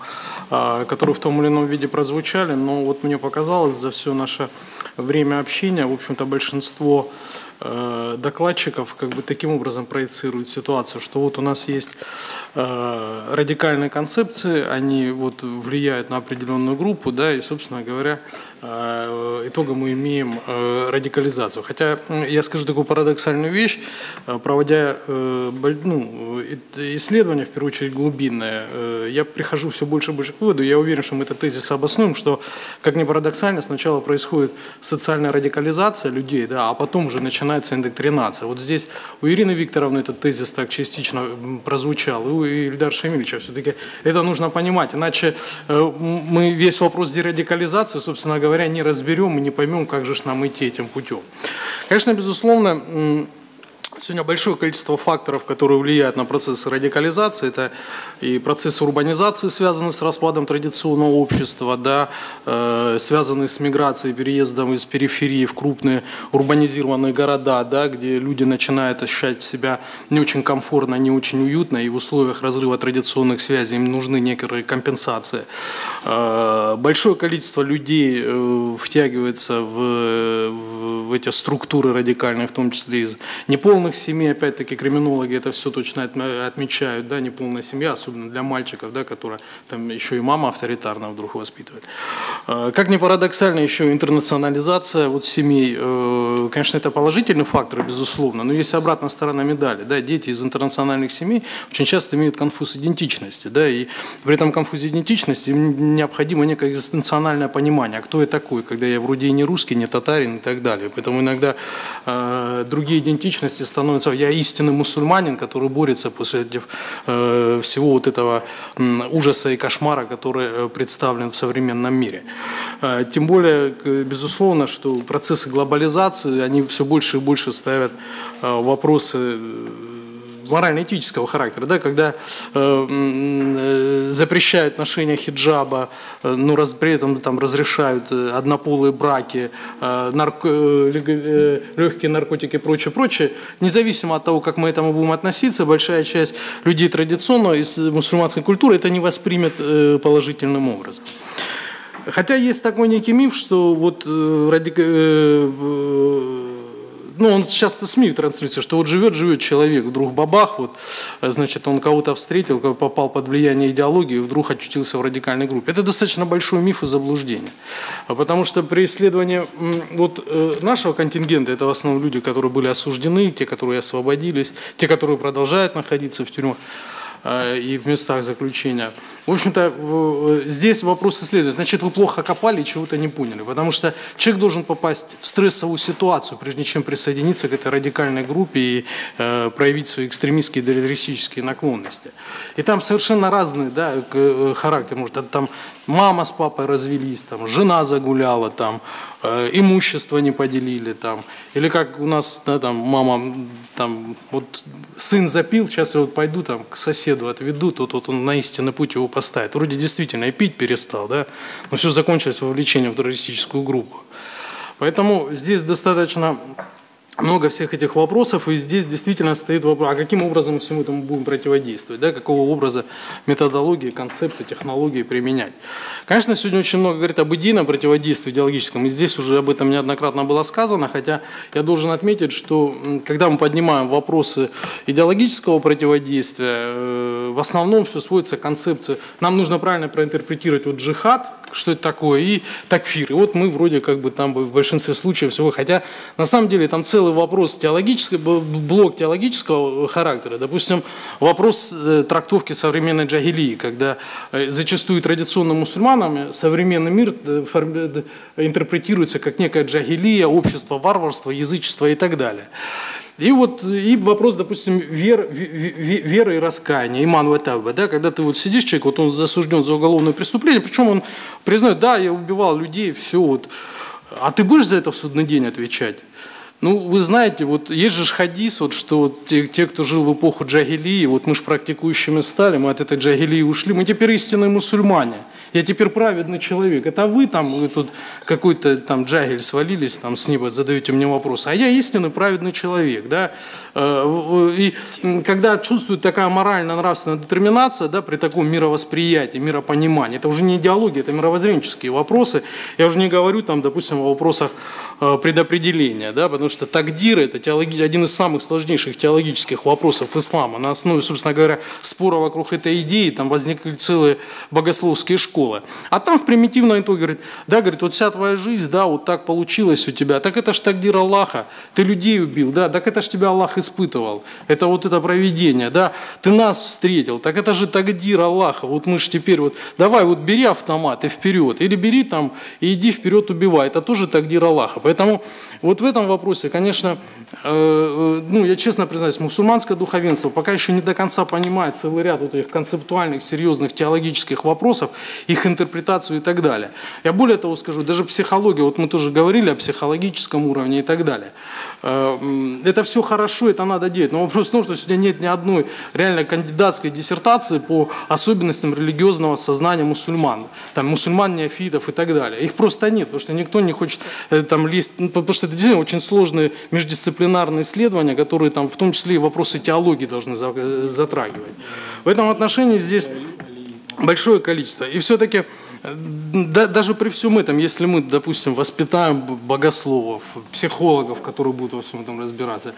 а, которые в том или ином виде прозвучали, но вот мне показалось за все наше время общения, в общем-то, большинство докладчиков как бы таким образом проецируют ситуацию, что вот у нас есть э, радикальные концепции, они вот влияют на определенную группу, да, и, собственно говоря, э, итогом мы имеем радикализацию. Хотя я скажу такую парадоксальную вещь, проводя ну, исследования, в первую очередь глубинные, я прихожу все больше и больше к выводу, я уверен, что мы этот тезис обоснуем, что, как ни парадоксально, сначала происходит социальная радикализация людей, да, а потом уже начинается индоктринация. Вот здесь у Ирины Викторовны этот тезис так частично прозвучал, и у Ильдара Шамильевича все-таки это нужно понимать, иначе э, мы весь вопрос дерадикализации, собственно говоря, не разберем и не поймем, как же нам идти этим путем. Конечно, безусловно, Сегодня большое количество факторов, которые влияют на процессы радикализации. Это и процессы урбанизации, связанные с распадом традиционного общества, да, э, связанные с миграцией, переездом из периферии в крупные урбанизированные города, да, где люди начинают ощущать себя не очень комфортно, не очень уютно, и в условиях разрыва традиционных связей им нужны некоторые компенсации. Э, большое количество людей э, втягивается в, в, в эти структуры радикальные, в том числе из неполных семей, опять-таки, криминологи это все точно отмечают, да, неполная семья, особенно для мальчиков, да, которая там еще и мама авторитарно вдруг воспитывает. А, как ни парадоксально, еще интернационализация вот семей, э, конечно, это положительный фактор, безусловно, но есть обратная сторона медали, да, дети из интернациональных семей очень часто имеют конфуз идентичности, да, и при этом конфузе идентичности им необходимо некое экзистенциональное понимание, а кто я такой, когда я вроде и не русский, не татарин и так далее. Поэтому иногда э, другие идентичности становятся я истинный мусульманин, который борется после э, всего вот этого ужаса и кошмара, который э, представлен в современном мире. Э, тем более, безусловно, что процессы глобализации, они все больше и больше ставят вопросы морально-этического характера, да, когда э, э, запрещают ношение хиджаба, э, но раз, при этом там разрешают э, однополые браки, э, нарко, э, легкие наркотики и прочее, прочее, независимо от того, как мы к этому будем относиться, большая часть людей традиционно из мусульманской культуры это не воспримет э, положительным образом. Хотя есть такой некий миф, что вот э, ради, э, ну, он часто СМИ транслируется, что вот живет-живет человек, вдруг бабах, вот, значит, он кого-то встретил, попал под влияние идеологии, вдруг очутился в радикальной группе. Это достаточно большой миф и заблуждение. А потому что при исследовании вот э, нашего контингента, это в основном люди, которые были осуждены, те, которые освободились, те, которые продолжают находиться в тюрьмах, и в местах заключения. В общем-то, э, здесь вопрос следует. Значит, вы плохо копали и чего-то не поняли. Потому что человек должен попасть в стрессовую ситуацию, прежде чем присоединиться к этой радикальной группе и э, проявить свои экстремистские террористические наклонности. И там совершенно разный да, э, характер. Может, там мама с папой развелись, там, жена загуляла, там, э, имущество не поделили, там, или как у нас, да, там, мама, там, вот сын запил, сейчас я вот пойду там к соседу отведу, тут вот он на истинный путь его поставит. Вроде действительно и пить перестал, да, но все закончилось вовлечением в террористическую группу. Поэтому здесь достаточно много всех этих вопросов, и здесь действительно стоит вопрос, а каким образом мы всему этому будем противодействовать, да, какого образа методологии, концепты, технологии применять. Конечно, сегодня очень много говорит об идейном противодействии идеологическом, и здесь уже об этом неоднократно было сказано, хотя я должен отметить, что когда мы поднимаем вопросы идеологического противодействия, э, в основном все сводится к концепции, нам нужно правильно проинтерпретировать вот джихад, что это такое, и такфир. И вот мы вроде как бы там в большинстве случаев всего, хотя на самом деле там целый вопрос теологического, блок теологического характера. Допустим, вопрос э, трактовки современной джагилии, когда э, зачастую традиционным мусульманами современный мир э, интерпретируется как некая джагилия, общество варварства, язычество и так далее. И вот и вопрос, допустим, вер, веры и раскаяния, иман ватавба, да, когда ты вот сидишь, человек, вот он засужден за уголовное преступление, причем он признает, да, я убивал людей, все вот, а ты будешь за это в судный день отвечать? Ну, вы знаете, вот есть же хадис, вот, что вот те, те, кто жил в эпоху джагилии, вот мы же практикующими стали, мы от этой джагилии ушли, мы теперь истинные мусульмане – я теперь праведный человек. Это вы там, вы тут какой-то там джагель свалились там с неба, задаете мне вопрос. А я истинный праведный человек, да. Э, и когда чувствует такая морально-нравственная детерминация, да, при таком мировосприятии, миропонимании, это уже не идеология, это мировоззренческие вопросы. Я уже не говорю там, допустим, о вопросах э, предопределения, да, потому что тагдир – это теологи... один из самых сложнейших теологических вопросов ислама. На основе, собственно говоря, спора вокруг этой идеи там возникли целые богословские школы школы. А там в примитивном итоге говорит, да, говорит, вот вся твоя жизнь, да, вот так получилось у тебя, так это ж тагдир Аллаха, ты людей убил, да, так это ж тебя Аллах испытывал, это вот это проведение, да, ты нас встретил, так это же тагдир Аллаха, вот мы же теперь вот, давай вот бери автомат и вперед, или бери там и иди вперед убивай, это тоже тагдир Аллаха. Поэтому вот в этом вопросе, конечно, э, э, ну, я честно признаюсь, мусульманское духовенство пока еще не до конца понимает целый ряд вот этих концептуальных, серьезных теологических вопросов, их интерпретацию и так далее. Я более того скажу, даже психология, вот мы тоже говорили о психологическом уровне и так далее. Э, это все хорошо, это надо делать. Но вопрос в том, что сегодня нет ни одной реально кандидатской диссертации по особенностям религиозного сознания мусульман. Там мусульман, неофитов и так далее. Их просто нет, потому что никто не хочет э, там лезть, ну, потому что это действительно очень сложные междисциплинарные исследования, которые там в том числе и вопросы теологии должны э, затрагивать. В этом отношении здесь большое количество. И все-таки да, даже при всем этом, если мы, допустим, воспитаем богословов, психологов, которые будут во всем этом разбираться,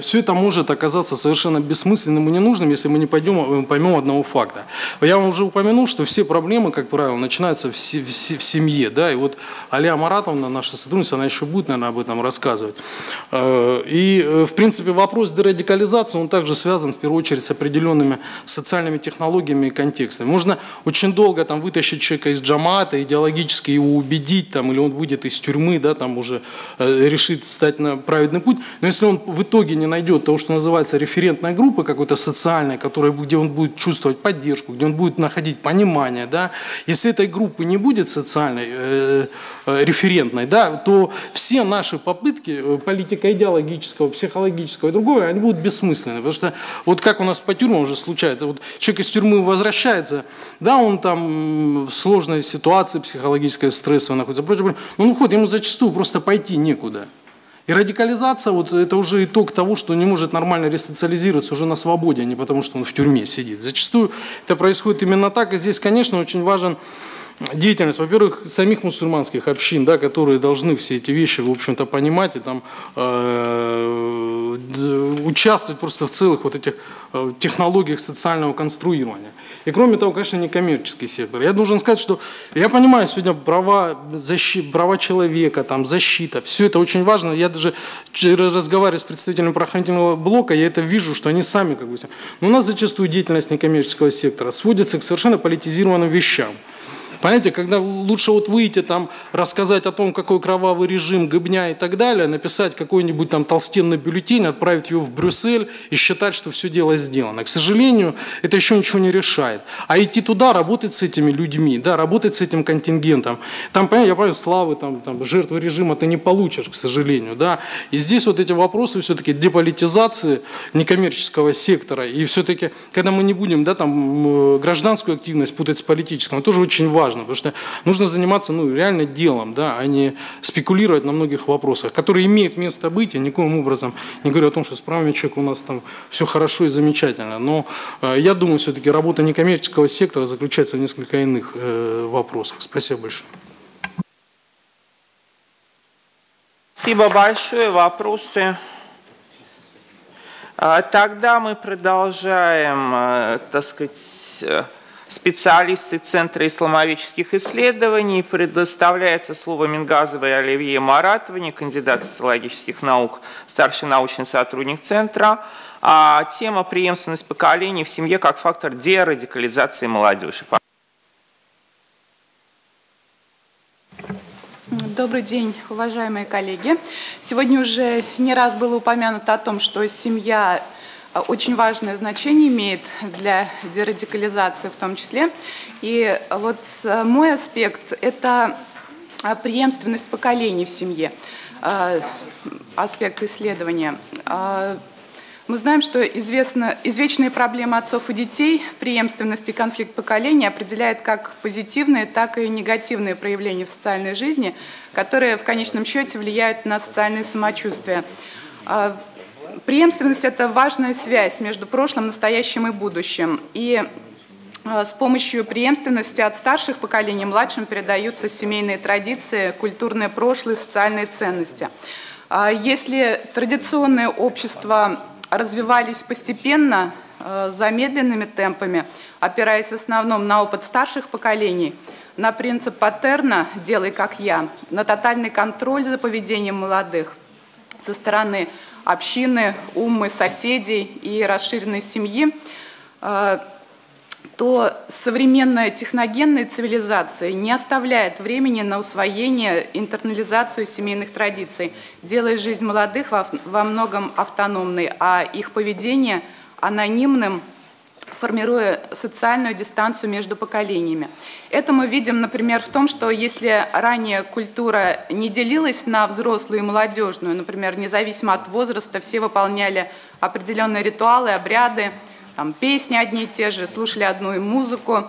все это может оказаться совершенно бессмысленным и ненужным, если мы не пойдем, э, поймем одного факта. Я вам уже упомянул, что все проблемы, как правило, начинаются в, семье. Да? И вот Алия Маратовна, наша сотрудница, она еще будет, наверное, об этом рассказывать. Э, и, в принципе, вопрос дерадикализации, он также связан, в первую очередь, с определенными социальными технологиями и контекстами. Можно очень долго там, вытащить человека из джамата, идеологически его убедить, там, или он выйдет из тюрьмы, да, там уже решит стать на праведный путь. Но если он в итоге итоге не найдет того, что называется референтной группы какой-то социальной, которая, где он будет чувствовать поддержку, где он будет находить понимание, да, если этой группы не будет социальной, э, э, референтной, да, то все наши попытки э, политика идеологического, психологического и другого, они будут бессмысленны. Потому что вот как у нас по тюрьмам уже случается, вот человек из тюрьмы возвращается, да, он там в сложной ситуации психологической, стрессовой находится, но он уходит, ему зачастую просто пойти некуда. И радикализация, вот это уже итог того, что не может нормально ресоциализироваться уже на свободе, а не потому, что он в тюрьме сидит. Зачастую это происходит именно так. И здесь, конечно, очень важен деятельность, во-первых, самих мусульманских общин, да, которые должны все эти вещи, в общем-то, понимать и там э, участвовать просто в целых вот этих э, технологиях социального конструирования. И кроме того, конечно, некоммерческий сектор. Я должен сказать, что я понимаю сегодня права, защи, права человека, там, защита, все это очень важно. Я даже разговариваю с представителями правоохранительного блока, я это вижу, что они сами как бы... Но у нас зачастую деятельность некоммерческого сектора сводится к совершенно политизированным вещам. Понимаете, когда лучше вот выйти там, рассказать о том, какой кровавый режим, гыбня и так далее, написать какой-нибудь там толстенный бюллетень, отправить его в Брюссель и считать, что все дело сделано. К сожалению, это еще ничего не решает. А идти туда, работать с этими людьми, да, работать с этим контингентом. Там, понятно, я понимаю, славы, там, там, жертвы режима ты не получишь, к сожалению, да. И здесь вот эти вопросы все-таки деполитизации некоммерческого сектора. И все-таки, когда мы не будем, да, там, гражданскую активность путать с политической, это тоже очень важно важно, потому что нужно заниматься ну, реально делом, да, а не спекулировать на многих вопросах, которые имеют место быть. Я никоим образом не говорю о том, что с правами человека у нас там все хорошо и замечательно. Но э, я думаю, все-таки работа некоммерческого сектора заключается в несколько иных э, вопросах. Спасибо большое. Спасибо большое. Вопросы? А, тогда мы продолжаем, э, так сказать, э, специалисты Центра исламовических исследований. Предоставляется слово Мингазовой Оливье Маратовне, кандидат социологических наук, старший научный сотрудник Центра. А тема преемственность поколений в семье как фактор дерадикализации молодежи. Добрый день, уважаемые коллеги. Сегодня уже не раз было упомянуто о том, что семья очень важное значение имеет для дерадикализации в том числе. И вот э, мой аспект – это э, преемственность поколений в семье, э, аспект исследования. Мы знаем, что известно, извечные проблемы отцов и детей, преемственность и конфликт поколений определяет как позитивные, так и негативные проявления в социальной жизни, которые в конечном счете влияют на социальное самочувствие. Преемственность – это важная связь между прошлым, настоящим и будущим. И э, с помощью преемственности от старших поколений младшим передаются семейные традиции, культурное прошлое, социальные ценности. А если традиционные общества развивались постепенно, э, замедленными темпами, опираясь в основном на опыт старших поколений, на принцип паттерна «делай как я», на тотальный контроль за поведением молодых со стороны общины, умы, соседей и расширенной семьи, э, то современная техногенная цивилизация не оставляет времени на усвоение, интернализацию семейных традиций, делая жизнь молодых во многом автономной, а их поведение анонимным, формируя социальную дистанцию между поколениями. Это мы видим, например, в том, что если ранее культура не делилась на взрослую и молодежную, например, независимо от возраста, все выполняли определенные ритуалы, обряды, там, песни одни и те же, слушали одну музыку,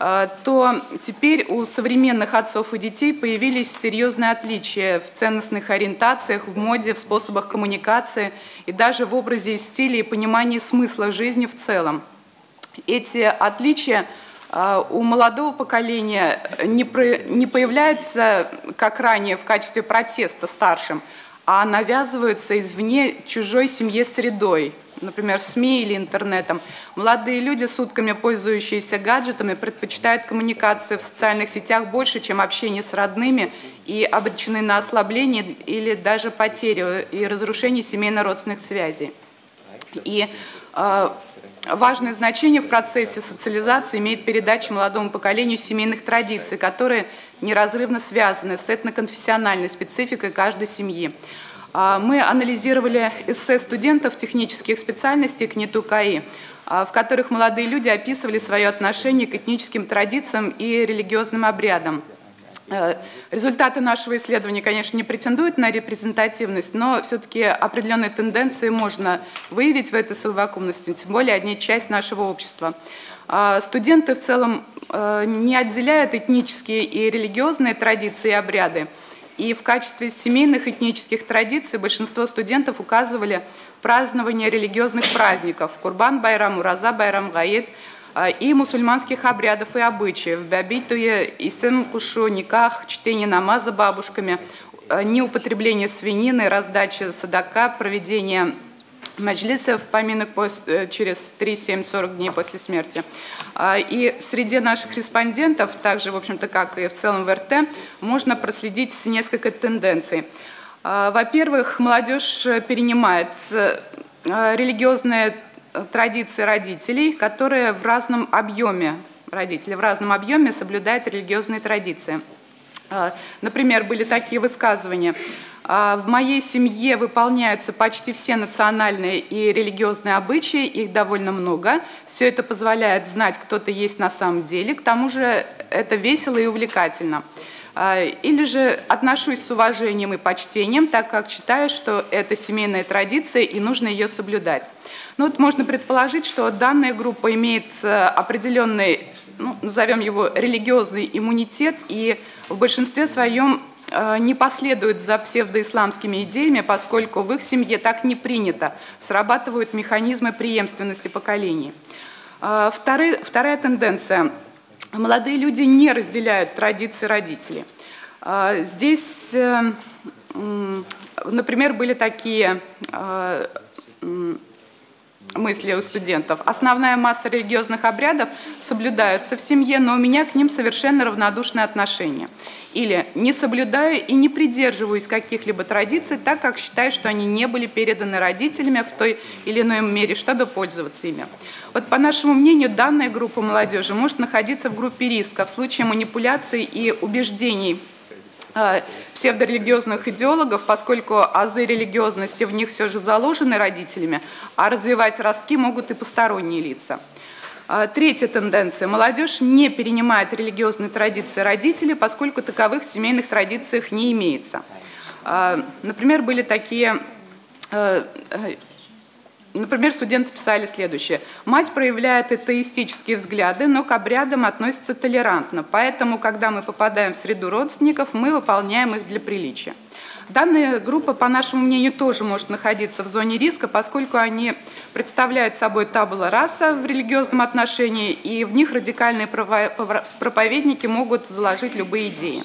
э, то теперь у современных отцов и детей появились серьезные отличия в ценностных ориентациях, в моде, в способах коммуникации и даже в образе и стиле и понимании смысла жизни в целом. Эти отличия а, у молодого поколения не, появляются, как ранее, в качестве протеста старшим, а навязываются извне чужой семье средой, например, СМИ или интернетом. Молодые люди, сутками пользующиеся гаджетами, предпочитают коммуникации в социальных сетях больше, чем общение с родными, и обречены на ослабление или даже потерю и разрушение семейно-родственных связей. И э, Важное значение в процессе социализации имеет передача молодому поколению семейных традиций, которые неразрывно связаны с этноконфессиональной спецификой каждой семьи. А, мы анализировали эссе студентов технических специальностей КНИТУ КАИ, а, в которых молодые люди описывали свое отношение к этническим традициям и религиозным обрядам. Э, результаты нашего исследования, конечно, не претендуют на репрезентативность, но все-таки определенные тенденции можно выявить в этой совокупности, тем более одни часть нашего общества. А, студенты в целом э, не отделяют этнические и религиозные традиции и обряды, и в качестве семейных этнических традиций большинство студентов указывали празднование религиозных праздников – Курбан Байрам, Ураза Байрам, Гаид – и мусульманских обрядов и обычаев, бябитуе, исем кушу, никах, чтение намаза бабушками, неупотребление свинины, раздача садака, проведение маджлисов, поминок через 3-7-40 дней после смерти. И среди наших респондентов, также, в общем-то, как и в целом в РТ, можно проследить несколько тенденций. Во-первых, молодежь перенимает религиозные традиции родителей, которые в разном объеме, родители в разном объеме соблюдают религиозные традиции. А, например, были такие высказывания. «А, в моей семье выполняются почти все национальные и религиозные обычаи, их довольно много. Все это позволяет знать, кто ты есть на самом деле. К тому же это весело и увлекательно. А, или же отношусь с уважением и почтением, так как считаю, что это семейная традиция и нужно ее соблюдать. Ну, вот можно предположить, что данная группа имеет э, определенный, ну, назовем его религиозный иммунитет и в большинстве своем э, не последует за псевдоисламскими идеями, поскольку в их семье так не принято, срабатывают механизмы преемственности поколений. Э, вторая, вторая тенденция. Молодые люди не разделяют традиции родителей. Здесь, например, были такие мысли у студентов. Основная масса религиозных обрядов соблюдаются в семье, но у меня к ним совершенно равнодушное отношение. Или не соблюдаю и не придерживаюсь каких-либо традиций, так как считаю, что они не были переданы родителями в той или иной мере, чтобы пользоваться ими. Вот по нашему мнению, данная группа молодежи может находиться в группе риска в случае манипуляций и убеждений Э, псевдорелигиозных идеологов, поскольку азы религиозности в них все же заложены родителями, а развивать ростки могут и посторонние лица. Э, третья тенденция. Молодежь не перенимает религиозные традиции родителей, поскольку таковых в семейных традициях не имеется. Э, например, были такие Например, студенты писали следующее. «Мать проявляет атеистические взгляды, но к обрядам относится толерантно, поэтому, когда мы попадаем в среду родственников, мы выполняем их для приличия». Данная группа, по нашему мнению, тоже может находиться в зоне риска, поскольку они представляют собой табула раса в религиозном отношении, и в них радикальные проповедники могут заложить любые идеи.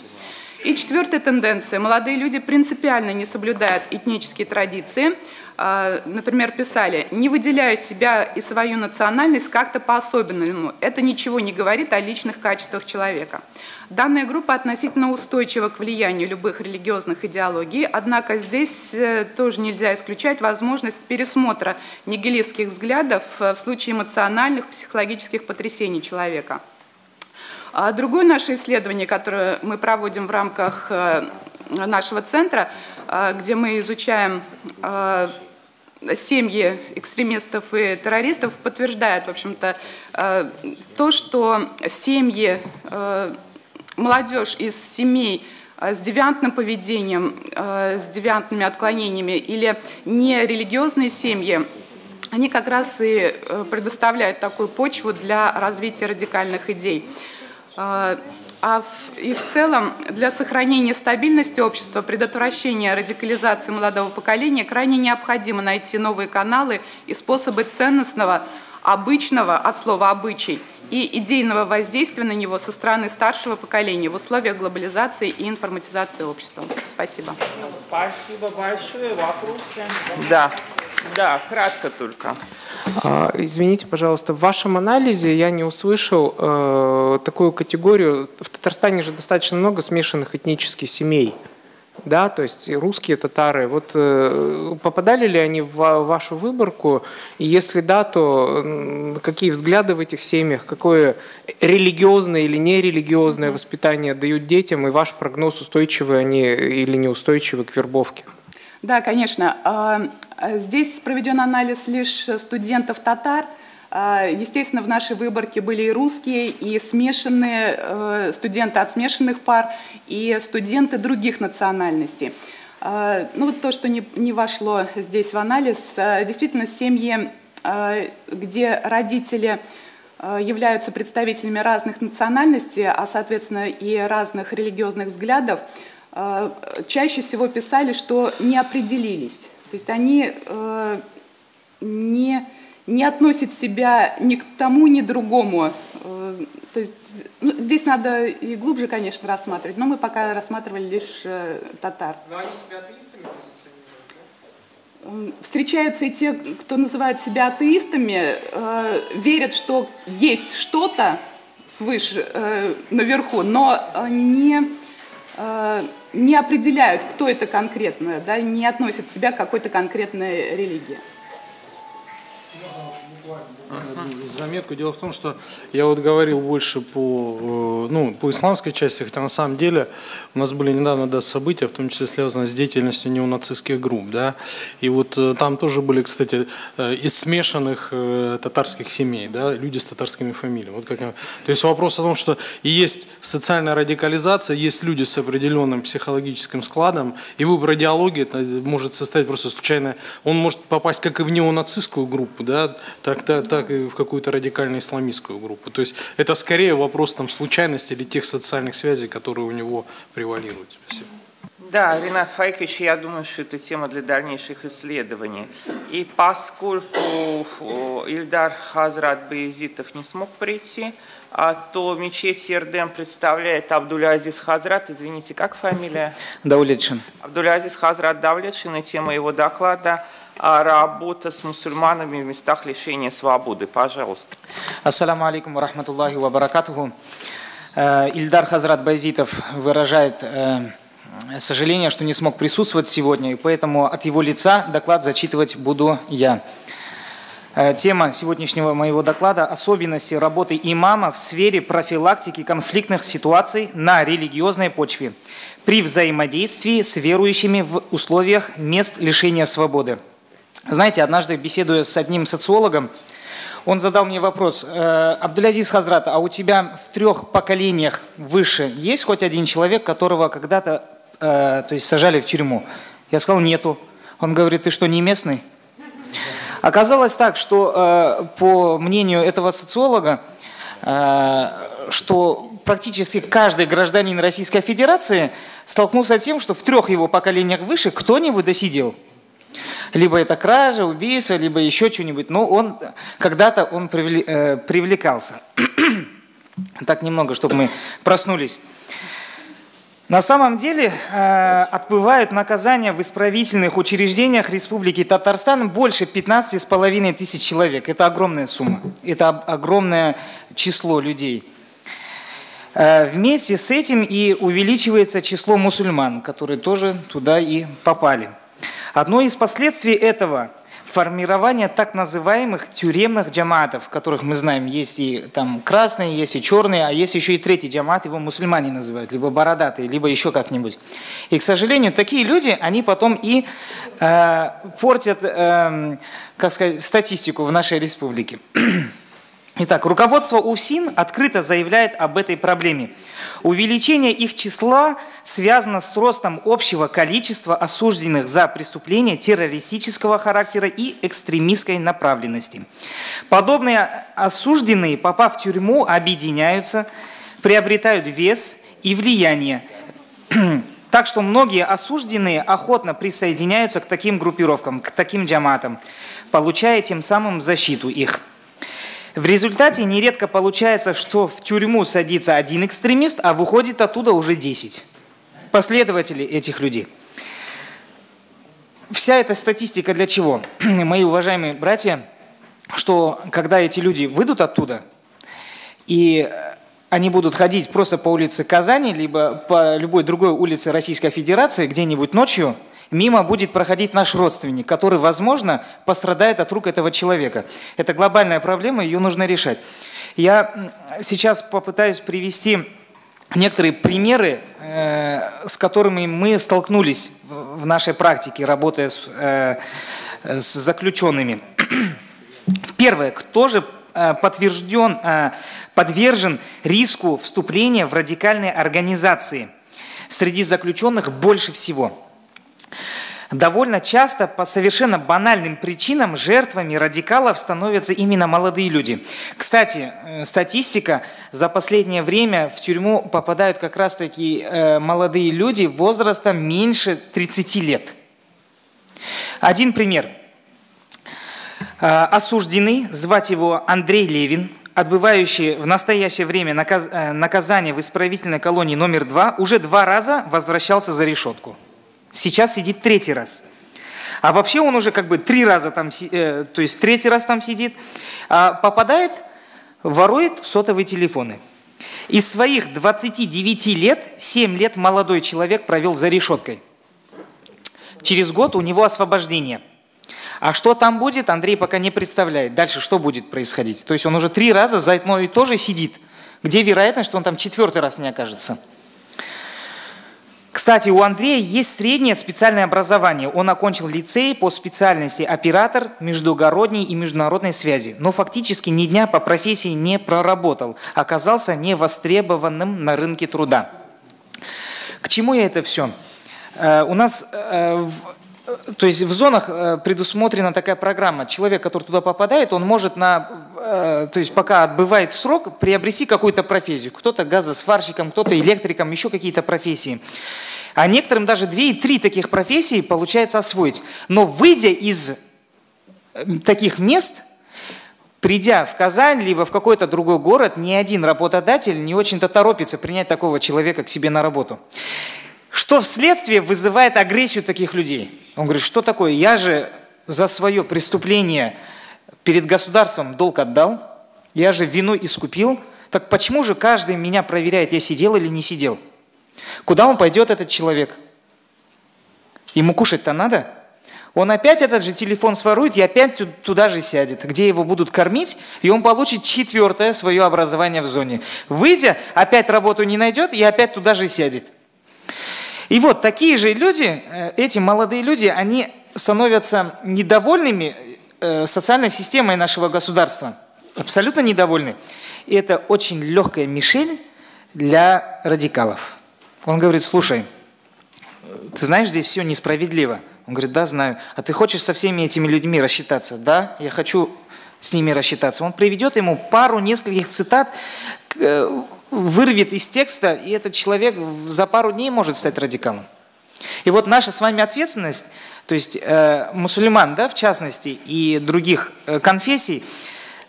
И четвертая тенденция. Молодые люди принципиально не соблюдают этнические традиции, а, например, писали, не выделяют себя и свою национальность как-то по-особенному. Это ничего не говорит о личных качествах человека. Данная группа относительно устойчива к влиянию любых религиозных идеологий, однако здесь э, тоже нельзя исключать возможность пересмотра нигилистских взглядов э, в случае эмоциональных, психологических потрясений человека. А другое наше исследование, которое мы проводим в рамках э, нашего центра, где мы изучаем семьи экстремистов и террористов подтверждает, в общем-то, то, что семьи, молодежь из семей э, с девиантным поведением, с девиантными отклонениями или нерелигиозные семьи, они как раз и предоставляют такую почву для развития радикальных идей. А в, и в целом для сохранения стабильности общества, предотвращения радикализации молодого поколения крайне необходимо найти новые каналы и способы ценностного, обычного, от слова «обычай», и идейного воздействия на него со стороны старшего поколения в условиях глобализации и информатизации общества. Спасибо. Спасибо большое. Вопросы? Да. Да, кратко только. А, извините, пожалуйста, в вашем анализе я не услышал э, такую категорию. В Татарстане же достаточно много смешанных этнических семей. Да, то есть русские татары. Вот э, попадали ли они в вашу выборку? И если да, то какие взгляды в этих семьях, какое религиозное или нерелигиозное воспитание дают детям, и ваш прогноз, устойчивы они или неустойчивы к вербовке? Да, конечно. А, а здесь проведен анализ лишь студентов татар. А, естественно, в нашей выборке были и русские, и смешанные э, студенты от смешанных пар, и студенты других национальностей. Ну вот то, что не, не вошло здесь в анализ, действительно семьи, где родители являются представителями разных национальностей, а соответственно и разных религиозных взглядов, чаще всего писали, что не определились. То есть они э, не, не относит себя ни к тому, ни к другому. Э, то есть ну, здесь надо и глубже, конечно, рассматривать, но мы пока рассматривали лишь э, татар. Но они себя атеистами позиционируют, Встречаются и те, кто называют себя атеистами, э, верят, что есть что-то свыше, э, наверху, но не, э, не определяют, кто это конкретно, да, не относят себя к какой-то конкретной религии. Заметку. Дело в том, что я вот говорил больше по, э, ну, по исламской части, хотя на самом деле у нас были недавно да, события, в том числе связанные с деятельностью неонацистских групп. Да? И вот э, там тоже были, кстати, э, из смешанных татарских семей, да, люди с татарскими фамилиями. Вот как, то есть вопрос о том, что и есть социальная радикализация, есть люди с определенным психологическим складом, и выбор идеологии это может состоять просто случайно. Он может попасть как и в неонацистскую группу, да, так, так, так и в какую-то радикально-исламистскую группу. То есть это скорее вопрос там, случайности или тех социальных связей, которые у него превалируют. Спасибо. Да, Ренат Файкович, я думаю, что это тема для дальнейших исследований. И поскольку Ильдар Хазрат Баязитов не смог прийти, а то мечеть Ердем представляет Абдулязиз Хазрат. Извините, как фамилия? Давлетшин. Абдулязиз Хазрат Давлетшин и тема его доклада – работа с мусульманами в местах лишения свободы. Пожалуйста. Ассаламу алейкум рахматуллахи ва баракатуху. Э, Ильдар Хазрат Байзитов выражает э, сожаление, что не смог присутствовать сегодня, и поэтому от его лица доклад зачитывать буду я. Э, тема сегодняшнего моего доклада – особенности работы имама в сфере профилактики конфликтных ситуаций на религиозной почве при взаимодействии с верующими в условиях мест лишения свободы. Знаете, однажды, беседуя с одним социологом, он задал мне вопрос, «Э, Абдулязиз Хазрат, а у тебя в трех поколениях выше есть хоть один человек, которого когда-то э, то есть сажали в тюрьму? Я сказал, нету. Он говорит, ты что, не местный? Оказалось так, что э, по мнению этого социолога, что практически каждый гражданин Российской Федерации столкнулся с тем, что в трех его поколениях выше кто-нибудь досидел. Либо это кража, убийство, либо еще что-нибудь. Но он когда-то он э, привлекался. так немного, чтобы мы проснулись. На самом деле э, отбывают наказания в исправительных учреждениях Республики Татарстан больше 15,5 тысяч человек. Это огромная сумма, это огромное число людей. Э, вместе с этим и увеличивается число мусульман, которые тоже туда и попали. Одно из последствий этого формирование так называемых тюремных джаматов, которых мы знаем, есть и там красные, есть и черные, а есть еще и третий джамат, его мусульмане называют, либо бородатые, либо еще как-нибудь. И, к сожалению, такие люди, они потом и э, портят, э, как сказать, статистику в нашей республике. Итак, руководство УФСИН открыто заявляет об этой проблеме. Увеличение их числа связано с ростом общего количества осужденных за преступления террористического характера и экстремистской направленности. Подобные осужденные, попав в тюрьму, объединяются, приобретают вес и влияние. Так что многие осужденные охотно присоединяются к таким группировкам, к таким джаматам, получая тем самым защиту их. В результате нередко получается, что в тюрьму садится один экстремист, а выходит оттуда уже 10 последователей этих людей. Вся эта статистика для чего? Мои уважаемые братья, что когда эти люди выйдут оттуда, и они будут ходить просто по улице Казани, либо по любой другой улице Российской Федерации, где-нибудь ночью – мимо будет проходить наш родственник, который, возможно, пострадает от рук этого человека. Это глобальная проблема, ее нужно решать. Я сейчас попытаюсь привести некоторые примеры, э, с которыми мы столкнулись в нашей практике, работая с, э, с заключенными. Первое, кто же э, подтвержден, подвержен риску вступления в радикальные организации среди заключенных больше всего – Довольно часто по совершенно банальным причинам жертвами радикалов становятся именно молодые люди. Кстати, э, статистика, за последнее время в тюрьму попадают как раз таки э, молодые люди возрастом меньше 30 лет. Один пример. Э, осужденный, звать его Андрей Левин, отбывающий в настоящее время наказ, наказание в исправительной колонии номер два, уже два раза возвращался за решетку. Сейчас сидит третий раз. А вообще он уже как бы три раза там, э, то есть третий раз там сидит, а попадает, ворует сотовые телефоны. Из своих 29 лет 7 лет молодой человек провел за решеткой. Через год у него освобождение. А что там будет, Андрей пока не представляет. Дальше что будет происходить? То есть он уже три раза за одно и то же сидит. Где вероятность, что он там четвертый раз не окажется? Кстати, у Андрея есть среднее специальное образование. Он окончил лицей по специальности оператор междугородней и международной связи, но фактически ни дня по профессии не проработал, оказался невостребованным на рынке труда. К чему я это все? Э, у нас э, то есть в зонах э, предусмотрена такая программа. Человек, который туда попадает, он может, на, то есть пока отбывает срок, приобрести какую-то профессию. Кто-то газосварщиком, кто-то электриком, еще какие-то профессии. А некоторым даже две и три таких профессии получается освоить. Но выйдя из таких мест, придя в Казань, либо в какой-то другой город, ни один работодатель не очень-то торопится принять такого человека к себе на работу. Что вследствие вызывает агрессию таких людей? Он говорит, что такое? Я же за свое преступление перед государством долг отдал, я же вину искупил, так почему же каждый меня проверяет, я сидел или не сидел? Куда он пойдет, этот человек? Ему кушать-то надо? Он опять этот же телефон сворует и опять туда же сядет, где его будут кормить, и он получит четвертое свое образование в зоне. Выйдя, опять работу не найдет и опять туда же сядет. И вот такие же люди, э, эти молодые люди, они становятся недовольными э, социальной системой нашего государства. Абсолютно недовольны. И это очень легкая мишень для радикалов. Он говорит, слушай, ты знаешь, здесь все несправедливо. Он говорит, да, знаю. А ты хочешь со всеми этими людьми рассчитаться? Да, я хочу с ними рассчитаться. Он приведет ему пару нескольких цитат, э, вырвет из текста, и этот человек за пару дней может стать радикалом. И вот наша с вами ответственность, то есть э, мусульман, да, в частности, и других э, конфессий,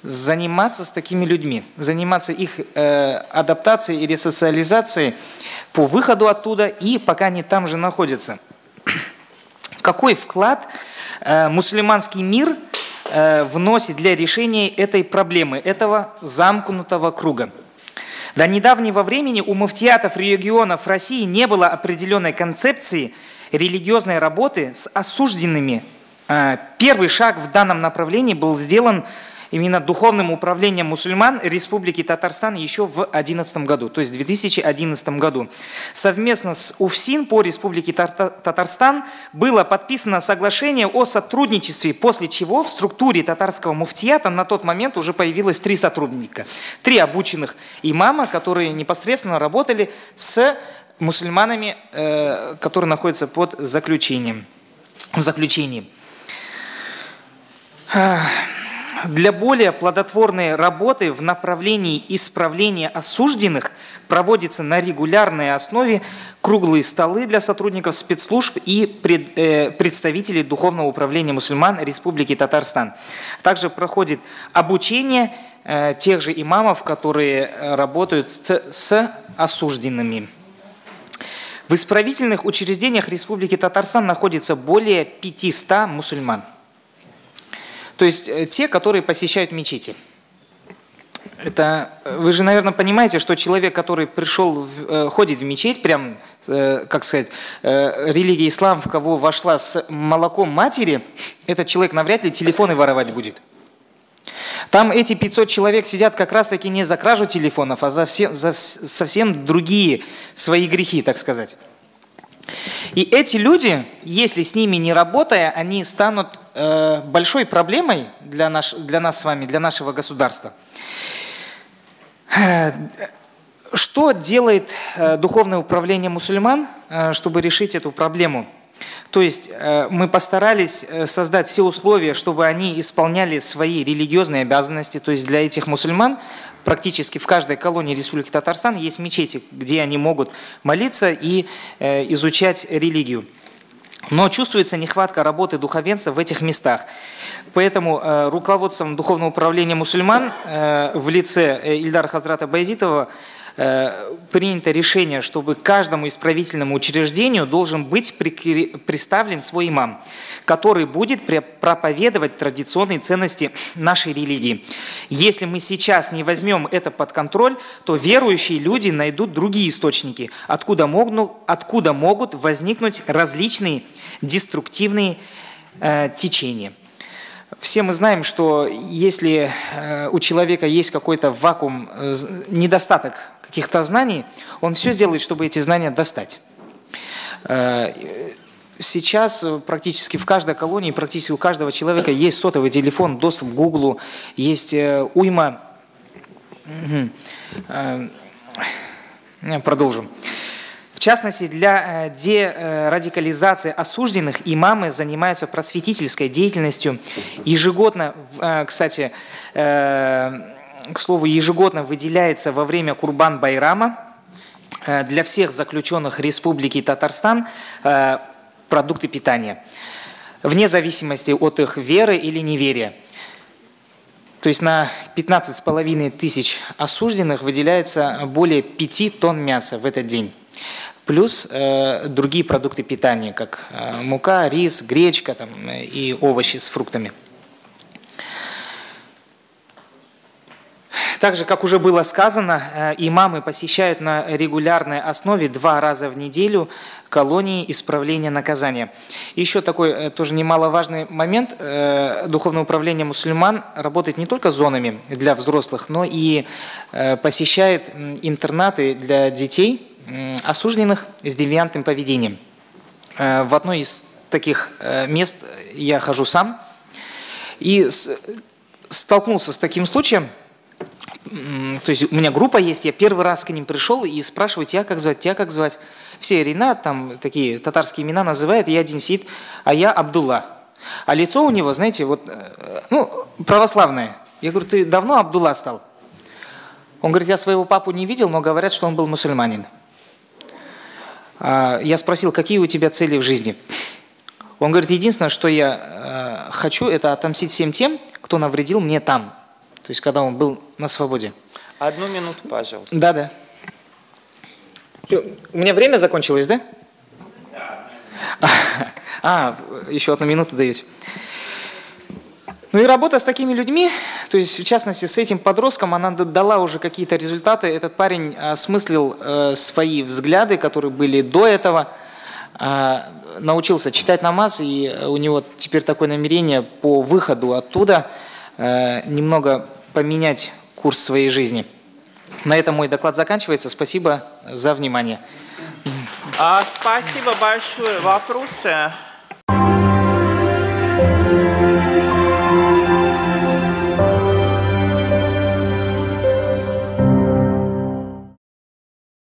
заниматься с такими людьми, заниматься их э, адаптацией и ресоциализацией по выходу оттуда и пока они там же находятся. Какой вклад э, мусульманский мир э, вносит для решения этой проблемы, этого замкнутого круга? До недавнего времени у муфтиатов регионов России не было определенной концепции религиозной работы с осужденными. А, первый шаг в данном направлении был сделан именно духовным управлением мусульман Республики Татарстан еще в 2011 году, то есть в 2011 году. Совместно с УФСИН по Республике Татарстан было подписано соглашение о сотрудничестве, после чего в структуре татарского муфтията на тот момент уже появилось три сотрудника. Три обученных имама, которые непосредственно работали с мусульманами, э, которые находятся под заключением. В заключении. Для более плодотворной работы в направлении исправления осужденных проводятся на регулярной основе круглые столы для сотрудников спецслужб и пред, э, представителей Духовного управления мусульман Республики Татарстан. Также проходит обучение э, тех же имамов, которые работают с, с осужденными. В исправительных учреждениях Республики Татарстан находится более 500 мусульман. То есть э, те, которые посещают мечети. Это э, вы же, наверное, понимаете, что человек, который пришел, э, ходит в мечеть, прям, как сказать, религия ислам, в кого вошла с молоком матери, этот человек навряд ли телефоны воровать будет. Там эти 500 человек сидят как раз-таки не за кражу телефонов, а за, все, за совсем другие свои грехи, так сказать. И эти люди, если с ними не работая, они станут э, большой проблемой для, наш, для нас с вами, для нашего государства. Э, что делает э, духовное управление мусульман, э, чтобы решить эту проблему? То есть мы постарались создать все условия, чтобы они исполняли свои религиозные обязанности. То есть для этих мусульман практически в каждой колонии Республики Татарстан есть мечети, где они могут молиться и э, изучать религию. Но чувствуется нехватка работы духовенства в этих местах. Поэтому э, руководством Духовного управления мусульман э, в лице Ильдара Хазрата Байзитова принято решение, чтобы каждому исправительному учреждению должен быть представлен свой имам, который будет проповедовать традиционные ценности нашей религии. Если мы сейчас не возьмем это под контроль, то верующие люди найдут другие источники, откуда могут, откуда могут возникнуть различные деструктивные э, течения. Все мы знаем, что если э, у человека есть какой-то вакуум, э, недостаток каких-то знаний, он все сделает, чтобы эти знания достать. Э, сейчас практически в каждой колонии, практически у каждого человека есть сотовый телефон, доступ к Гуглу, есть уйма... Продолжим частности, для э, дерадикализации осужденных имамы занимаются просветительской деятельностью. Ежегодно, э, кстати, э, к слову, ежегодно выделяется во время Курбан-Байрама для всех заключенных Республики Татарстан продукты питания, вне зависимости от их веры или неверия. То есть на 15,5 тысяч осужденных выделяется более 5 тонн мяса в этот день плюс э, другие продукты питания, как э, мука, рис, гречка там, и овощи с фруктами. Также, как уже было сказано, э, имамы посещают на регулярной основе два раза в неделю колонии исправления наказания. Еще такой э, тоже немаловажный момент. Э, Духовное управление мусульман работает не только зонами для взрослых, но и посещает интернаты для детей, осужденных с девиантным поведением. В одной из таких мест я хожу сам и столкнулся с таким случаем. То есть у меня группа есть, я первый раз к ним пришел и спрашиваю, тебя как звать, тебя как звать. Все Ренат, там такие татарские имена называют, я один сидит, а я Абдулла. А лицо у него, знаете, вот, э, ну, православное. Я говорю, ты давно Абдулла стал? Он говорит, я своего папу не видел, но говорят, что он был мусульманин. А, я спросил, какие у тебя цели в жизни? Он говорит, единственное, что я э, хочу, это отомстить всем тем, кто навредил мне там. То есть, когда он был на свободе. Одну минуту, пожалуйста. Да, да. у меня время закончилось, да? Да. А, еще одну минуту даете. Ну и работа с такими людьми, то есть в частности с этим подростком, она дала уже какие-то результаты. Этот парень осмыслил э, свои взгляды, которые были до этого, э, научился читать намаз, и у него теперь такое намерение по выходу оттуда немного поменять курс своей жизни. На этом мой доклад заканчивается. Спасибо за внимание. А, спасибо большое. Вопросы?